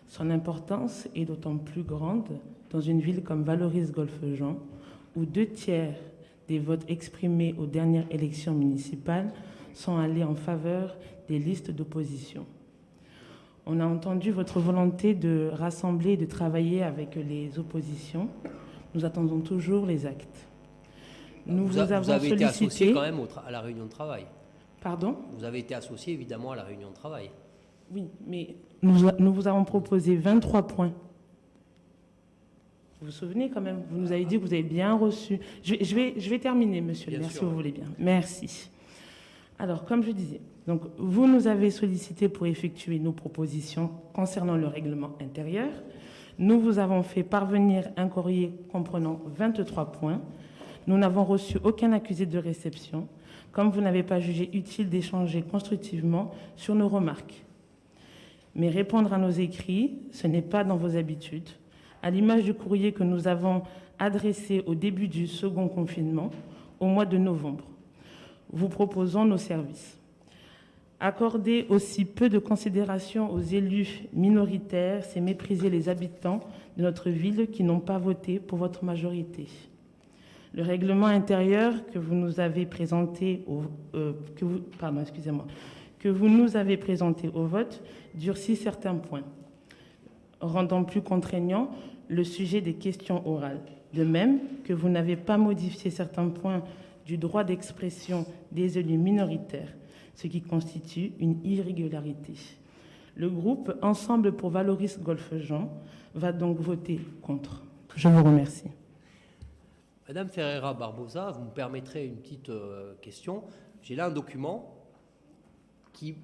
Son importance est d'autant plus grande dans une ville comme Valoris-Golfe-Jean, où deux tiers des votes exprimés aux dernières élections municipales sont allés en faveur des listes d'opposition. On a entendu votre volonté de rassembler et de travailler avec les oppositions. Nous attendons toujours les actes. Nous vous, a- avons avez été associé quand même à la réunion de travail. Pardon? Vous avez été associé évidemment à la réunion de travail. Oui, mais nous, nous vous avons proposé 23 points. Vous vous souvenez quand même Vous nous avez dit que vous avez bien reçu. Je, vais- je vais, je vais terminer, monsieur le maire, si vous voulez bien. Merci. Alors, comme je disais, donc, vous nous avez sollicité pour effectuer nos propositions concernant le règlement intérieur. Nous vous avons fait parvenir un courrier comprenant 23 points. Nous n'avons reçu aucun accusé de réception, comme vous n'avez pas jugé utile d'échanger constructivement sur nos remarques. Mais répondre à nos écrits, ce n'est pas dans vos habitudes. À l'image du courrier que nous avons adressé au début du second confinement, au mois de novembre, vous proposons nos services. Accorder aussi peu de considération aux élus minoritaires, c'est mépriser les habitants de notre ville qui n'ont pas voté pour votre majorité. Le règlement intérieur que vous nous avez présenté euh, que vous, pardon, excusez-moi, que vous nous avez présenté au vote durcit certains points, rendant plus contraignant le sujet des questions orales. De même que vous n'avez pas modifié certains points du droit d'expression des élus minoritaires, ce qui constitue une irrégularité. Le groupe Ensemble pour Valoris Golfe-Jean va donc voter contre. Je vous remercie. Madame Ferreira Barbosa, vous me permettrez une petite euh, question. J'ai là un document qui,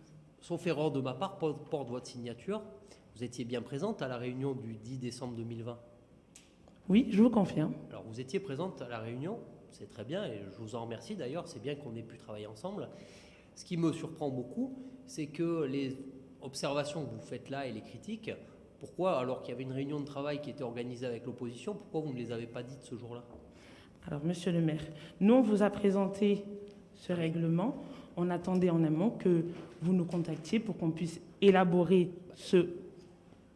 sauf erreur de ma part, porte, votre signature. Vous étiez bien présente à la réunion du 10 décembre 2020. Oui, je vous confirme. Alors vous étiez présente à la réunion, c'est très bien et je vous en remercie d'ailleurs, c'est bien qu'on ait pu travailler ensemble. Ce qui me surprend beaucoup, c'est que les observations que vous faites là et les critiques, pourquoi, alors qu'il y avait une réunion de travail qui était organisée avec l'opposition, pourquoi vous ne les avez pas dites ce jour-là? Alors, monsieur le maire, nous, on vous a présenté ce règlement. On attendait en amont que vous nous contactiez pour qu'on puisse élaborer ce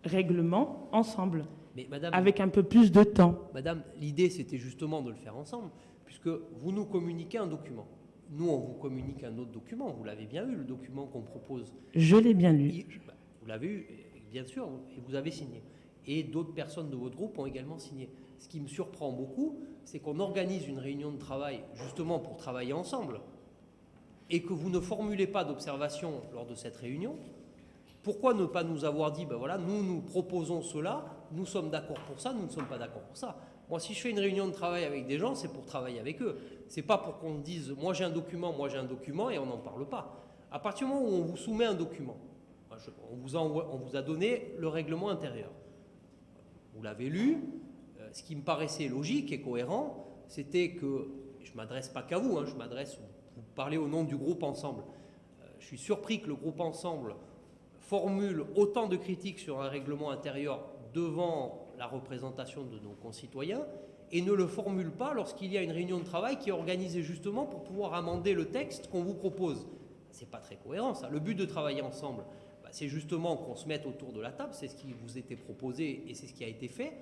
règlement ensemble, Mais madame, avec un peu plus de temps. Madame, l'idée c'était justement de le faire ensemble, puisque vous nous communiquez un document. Nous, on vous communique un autre document. Vous l'avez bien eu, le document qu'on propose. Je l'ai bien lu. Bah, Vous l'avez eu, bien sûr, et vous avez signé. Et d'autres personnes de votre groupe ont également signé. Ce qui me surprend beaucoup, c'est qu'on organise une réunion de travail justement pour travailler ensemble, et que vous ne formulez pas d'observation lors de cette réunion. Pourquoi ne pas nous avoir dit, ben voilà, nous nous proposons cela, nous sommes d'accord pour ça, nous ne sommes pas d'accord pour ça. Moi, si je fais une réunion de travail avec des gens, c'est pour travailler avec eux. C'est pas pour qu'on dise, moi j'ai un document, moi j'ai un document, et on n'en parle pas. À partir du moment où on vous soumet un document, moi, je- on, vous a, envoie- on vous a donné le règlement intérieur. Vous l'avez lu. euh, ce qui me paraissait logique et cohérent, c'était que, je ne m'adresse pas qu'à vous, hein, je m'adresse, vous parlez au nom du groupe Ensemble. Euh, je suis surpris que le groupe Ensemble formule autant de critiques sur un règlement intérieur devant la représentation de nos concitoyens et ne le formule pas lorsqu'il y a une réunion de travail qui est organisée justement pour pouvoir amender le texte qu'on vous propose. C'est pas très cohérent ça. Le but de travailler ensemble, bah, c'est justement qu'on se mette autour de la table, c'est ce qui vous était proposé et c'est ce qui a été fait.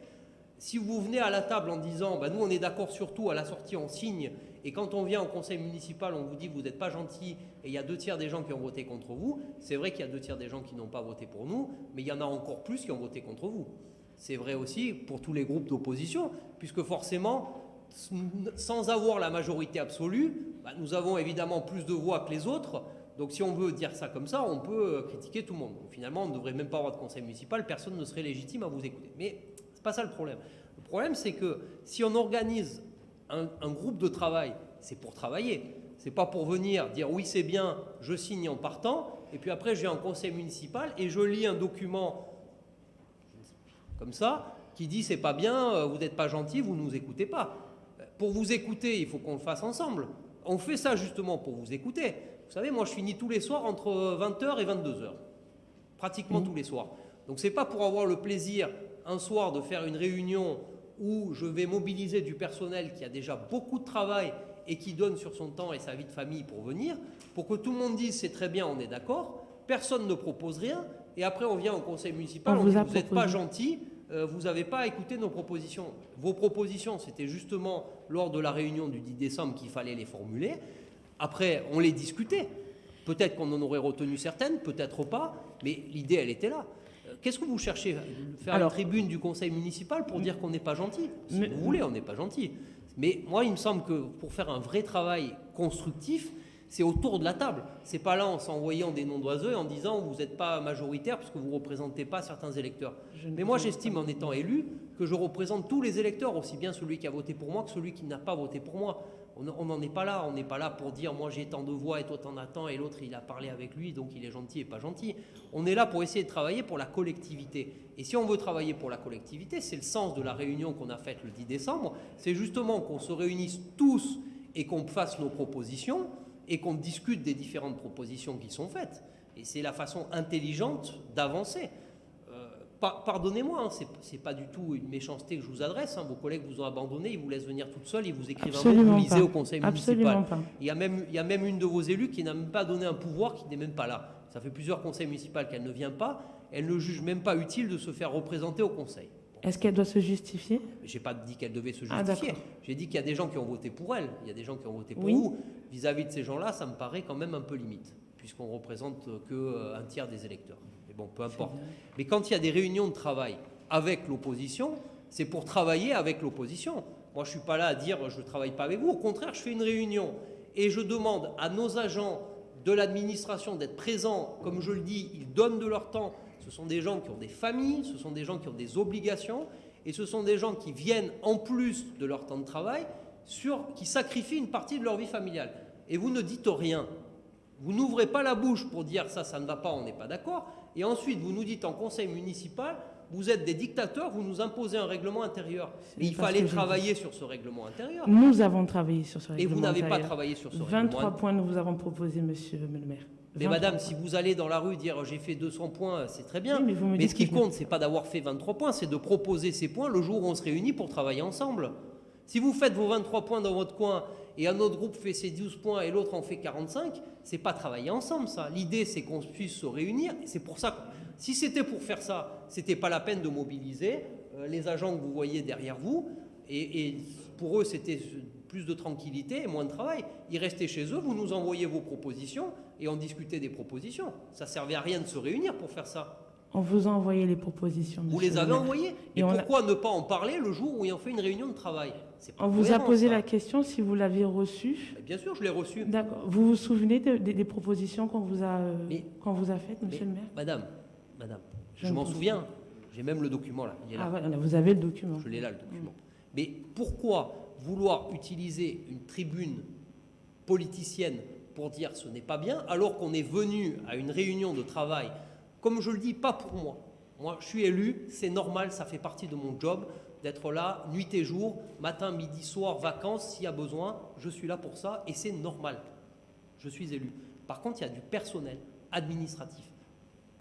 Si vous venez à la table en disant, bah, nous on est d'accord sur tout, à la sortie on signe, et quand on vient au conseil municipal, on vous dit vous n'êtes pas gentil, et il y a deux tiers des gens qui ont voté contre vous, c'est vrai qu'il y a deux tiers des gens qui n'ont pas voté pour nous, mais il y en a encore plus qui ont voté contre vous. C'est vrai aussi pour tous les groupes d'opposition, puisque forcément, sans avoir la majorité absolue, bah, nous avons évidemment plus de voix que les autres. Donc si on veut dire ça comme ça, on peut euh, critiquer tout le monde. Finalement, on ne devrait même pas avoir de conseil municipal, personne ne serait légitime à vous écouter. Mais c'est pas ça le problème. Le problème, c'est que si on organise un, un groupe de travail, c'est pour travailler. C'est pas pour venir dire oui c'est bien, je signe en partant, et puis après je vais en conseil municipal et je lis un document comme ça qui dit c'est pas bien, euh, vous n'êtes pas gentil, vous nous écoutez pas. Pour vous écouter, il faut qu'on le fasse ensemble. On fait ça justement pour vous écouter. Vous savez, moi je finis tous les soirs entre 20h et 22h. Pratiquement tous les soirs. Donc c'est pas pour avoir le plaisir un soir de faire une réunion où je vais mobiliser du personnel qui a déjà beaucoup de travail et qui donne sur son temps et sa vie de famille pour venir, pour que tout le monde dise c'est très bien, on est d'accord, personne ne propose rien, et après on vient au conseil municipal, On vous dit a vous n'êtes pas gentil, euh, vous n'avez pas écouté nos propositions. Vos propositions, c'était justement lors de la réunion du 10 décembre qu'il fallait les formuler. Après, on les discutait. Peut-être qu'on en aurait retenu certaines, peut-être pas, mais l'idée, elle était là. Qu'est-ce que vous cherchez Faire Alors- une tribune du conseil municipal pour dire qu'on n'est pas gentil? Si Mais- vous voulez, on n'est pas gentil. Mais moi, il me semble que pour faire un vrai travail constructif, c'est autour de la table. C'est pas là en s'envoyant des noms d'oiseaux et en disant vous n'êtes pas majoritaire puisque vous ne représentez pas certains électeurs. Je Mais moi, j'estime en étant élu que je représente tous les électeurs, aussi bien celui qui a voté pour moi que celui qui n'a pas voté pour moi. On n'en est pas là. On n'est pas là pour dire moi j'ai tant de voix et toi t'en as tant et l'autre il a parlé avec lui donc il est gentil et pas gentil. On est là pour essayer de travailler pour la collectivité. Et si on veut travailler pour la collectivité, c'est le sens de la réunion qu'on a faite le 10 décembre. C'est justement qu'on se réunisse tous et qu'on fasse nos propositions et qu'on discute des différentes propositions qui sont faites. Et c'est la façon intelligente d'avancer. Par- Pardonnez-moi, hein, c'est- c'est pas du tout une méchanceté que je vous adresse. hein. Vos collègues vous ont abandonné, ils vous laissent venir toute seule, ils vous écrivent un mot, vous lisez au conseil Absolument municipal. pas. Il y, a même, il y a même une de vos élus qui n'a même pas donné un pouvoir, qui n'est même pas là. Ça fait plusieurs conseils municipaux qu'elle ne vient pas. Elle ne juge même pas utile de se faire représenter au conseil. Est-ce qu'elle doit se justifier? J'ai pas dit qu'elle devait se Ah, justifier. J'ai dit qu'il y a des gens qui ont voté pour elle. Il y a des gens qui ont voté pour Oui. vous. Vis-à-vis de ces gens-là, ça me paraît quand même un peu limite, puisqu'on représente que euh, un tiers des électeurs. Mais bon, peu importe. Mais quand il y a des réunions de travail avec l'opposition, c'est pour travailler avec l'opposition. Moi, je suis pas là à dire je travaille pas avec vous. Au contraire, je fais une réunion et je demande à nos agents de l'administration d'être présents. Comme je le dis, ils donnent de leur temps. Ce sont des gens qui ont des familles, ce sont des gens qui ont des obligations, et ce sont des gens qui viennent en plus de leur temps de travail, sur, qui sacrifient une partie de leur vie familiale. Et vous ne dites rien. Vous n'ouvrez pas la bouche pour dire ça, ça ne va pas, on n'est pas d'accord. Et ensuite, vous nous dites en conseil municipal, vous êtes des dictateurs, vous nous imposez un règlement intérieur. N'est il fallait travailler sur ce règlement intérieur. Nous avons travaillé sur ce Et règlement vous n'avez pas intérieur. travaillé sur ce 23 règlement points nous vous avons proposé, monsieur le maire. Mais 23 madame, points. si vous allez dans la rue dire j'ai fait 200 points, c'est très bien. Oui, mais vous me mais ce qui compte, c'est pas d'avoir fait 23 points, c'est de proposer ces points le jour où on se réunit pour travailler ensemble. Si vous faites vos 23 points dans votre coin et un autre groupe fait ses 12 points et l'autre en fait 45, c'est pas travailler ensemble ça. L'idée c'est qu'on puisse se réunir. C'est pour ça que si c'était pour faire ça, c'était pas la peine de mobiliser euh, les agents que vous voyez derrière vous. Et, et pour eux, c'était plus de tranquillité et moins de travail. Ils restaient chez eux, vous nous envoyez vos propositions et on discutait des propositions. Ça servait à rien de se réunir pour faire ça. On vous a envoyé les propositions. Vous les le avez envoyées. Et Et on a- pourquoi ne pas en parler le jour où ils ont fait une réunion de travail? On vous a posé ça. la question si vous l'aviez reçue. Mais Bien sûr, je l'ai reçu. D'accord. Vous vous souvenez de- des- des propositions qu'on vous a, euh, Mais- qu'on vous a faites, monsieur Mais, le maire Madame, madame, Je m'en souviens. J'ai même le document là. Il est là. Ah voilà, là, vous avez le document. Je l'ai là, le document. Mais pourquoi vouloir utiliser une tribune politicienne pour dire ce n'est pas bien, alors qu'on est venu à une réunion de travail, comme je le dis, pas pour moi. Moi, je suis élu, c'est normal, ça fait partie de mon job d'être là nuit et jour, matin, midi, soir, vacances, s'il y a besoin, je suis là pour ça et c'est normal. Je suis élu. Par contre, il y a du personnel administratif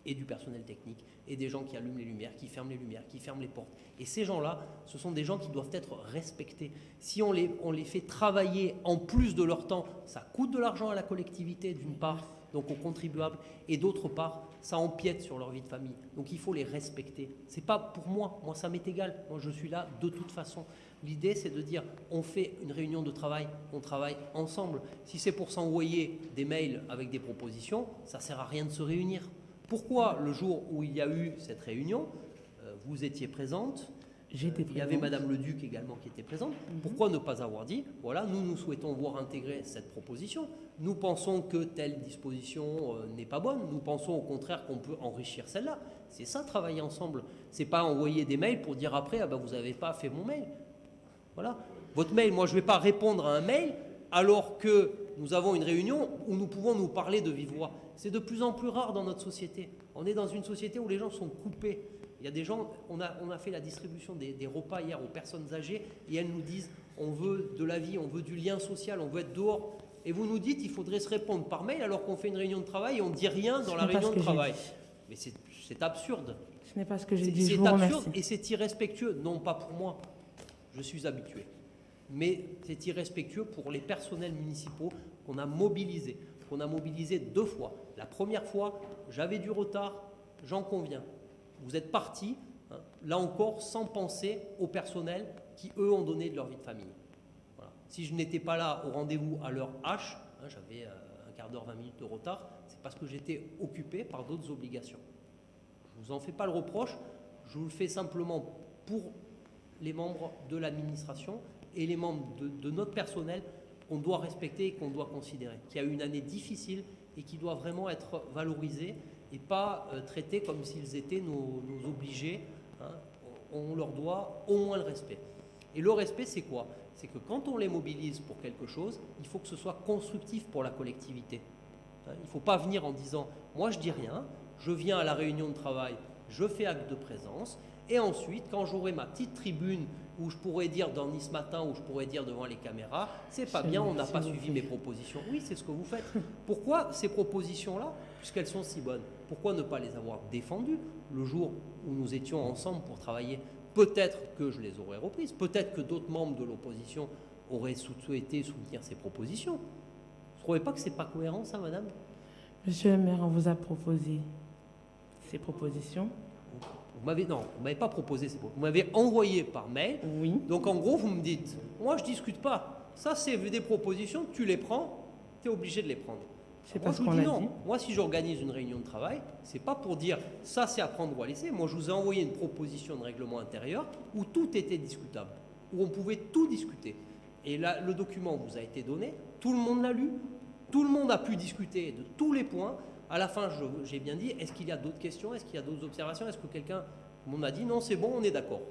et du personnel technique et des gens qui allument les lumières, qui ferment les lumières, qui ferment les portes. Et ces gens-là, ce sont des gens qui doivent être respectés. Si on les, on les fait travailler en plus de leur temps, ça coûte de l'argent à la collectivité d'une part, donc aux contribuables, et d'autre part, ça empiète sur leur vie de famille. Donc il faut les respecter. C'est pas pour moi, moi ça m'est égal. Moi je suis là de toute façon. L'idée c'est de dire on fait une réunion de travail, on travaille ensemble. Si c'est pour s'envoyer des mails avec des propositions, ça sert à rien de se réunir. Pourquoi le jour où il y a eu cette réunion, euh, vous étiez présente, il y avait Madame le Duc également qui était présente. Pourquoi ne pas avoir dit, voilà, nous, nous souhaitons voir intégrer cette proposition. Nous pensons que telle disposition euh, n'est pas bonne. Nous pensons au contraire qu'on peut enrichir celle-là. C'est ça, travailler ensemble. C'est pas envoyer des mails pour dire après, ah ben, vous n'avez pas fait mon mail. Voilà. Votre mail, moi, je ne vais pas répondre à un mail alors que nous avons une réunion où nous pouvons nous parler de vive voix. C'est de plus en plus rare dans notre société. On est dans une société où les gens sont coupés. Il y a des gens, on a, on a fait la distribution des, des repas hier aux personnes âgées et elles nous disent on veut de la vie, on veut du lien social, on veut être dehors. Et vous nous dites il faudrait se répondre par mail alors qu'on fait une réunion de travail et on ne dit rien dans la réunion de travail. Mais c'est absurde. Ce n'est pas ce que j'ai dit. C'est absurde remercie. et c'est irrespectueux. Non, pas pour moi. Je suis habitué. mais c'est irrespectueux pour les personnels municipaux qu'on a mobilisés, qu'on a mobilisés deux fois. La première fois, j'avais du retard, j'en conviens. Vous êtes partis, hein, là encore, sans penser aux personnels qui, eux, ont donné de leur vie de famille. Si je n'étais pas là au rendez-vous à l'heure H, hein, j'avais euh, un quart d'heure, 20 minutes de retard, c'est parce que j'étais occupé par d'autres obligations. Je ne vous en fais pas le reproche, je vous le fais simplement pour les membres de l'administration et les membres de, de notre personnel qu'on doit respecter et qu'on doit considérer, qui a eu une année difficile et qui doit vraiment être valorisée et pas euh, traités comme s'ils étaient nos, obligés. hein. On leur doit au moins le respect. Et le respect, c'est quoi? C'est que quand on les mobilise pour quelque chose, il faut que ce soit constructif pour la collectivité. Hein, Il ne faut pas venir en disant Moi, je dis rien, je viens à la réunion de travail, je fais acte de présence, et ensuite, quand j'aurai ma petite tribune où je pourrais dire dans Nice Matin, où je pourrais dire devant les caméras C'est pas bien, on n'a pas suivi mes propositions. Oui, c'est ce que vous faites. Pourquoi ces propositions-là, puisqu'elles sont si bonnes, pourquoi ne pas les avoir défendues le jour où nous étions ensemble pour travailler? Peut-être que je les aurais reprises, peut-être que d'autres membres de l'opposition auraient sou- souhaité soutenir ces propositions. Vous ne trouvez pas que c'est pas cohérent, ça, madame? Monsieur le maire, on vous a proposé ces propositions. Vous m'avez non, vous m'avez pas proposé ces propositions. Vous m'avez envoyé par mail. Oui. Donc en gros, vous me dites, moi je discute pas. Ça, c'est des propositions, tu les prends, tu es obligé de les prendre. C'est pas ce qu'on a non. dit. Moi, si j'organise une réunion de travail, c'est pas pour dire ça c'est à prendre ou à laisser. Moi, je vous ai envoyé une proposition de règlement intérieur où tout était discutable, où on pouvait tout discuter. Et là, le document vous a été donné, tout le monde l'a lu, tout le monde a pu discuter de tous les points. À la fin, j'ai bien dit, est-ce qu'il y a d'autres questions? Est-ce qu'il y a d'autres observations? Est-ce que quelqu'un m'en a dit non, c'est bon, on est d'accord.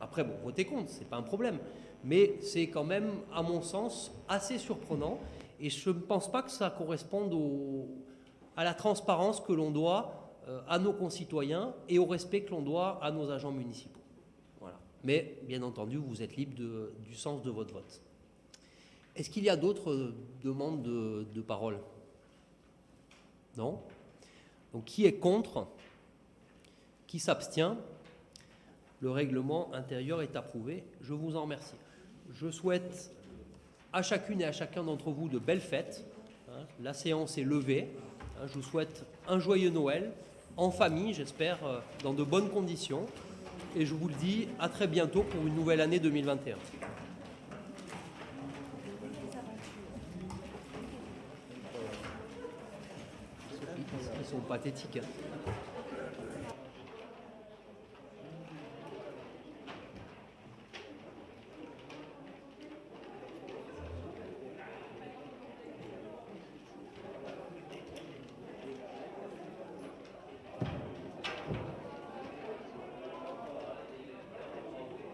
Après, bon, votez contre, c'est pas un problème. Mais c'est quand même, à mon sens, assez surprenant. Et je ne pense pas que ça corresponde à la transparence que l'on doit euh, à nos concitoyens et au respect que l'on doit à nos agents municipaux. Voilà. Mais, bien entendu, vous êtes libre du sens de votre vote. Est-ce qu'il y a d'autres euh, demandes de, de parole? Non Donc, qui est contre? Qui s'abstient? Le règlement intérieur est approuvé. Je vous en remercie. Je souhaite à chacune et à chacun d'entre vous de belles fêtes. hein. La séance est levée. Hein, Je vous souhaite un joyeux Noël, en famille, j'espère, euh, dans de bonnes conditions. Et je vous le dis, à très bientôt pour une nouvelle année 2021. Ils sont pathétiques. hein.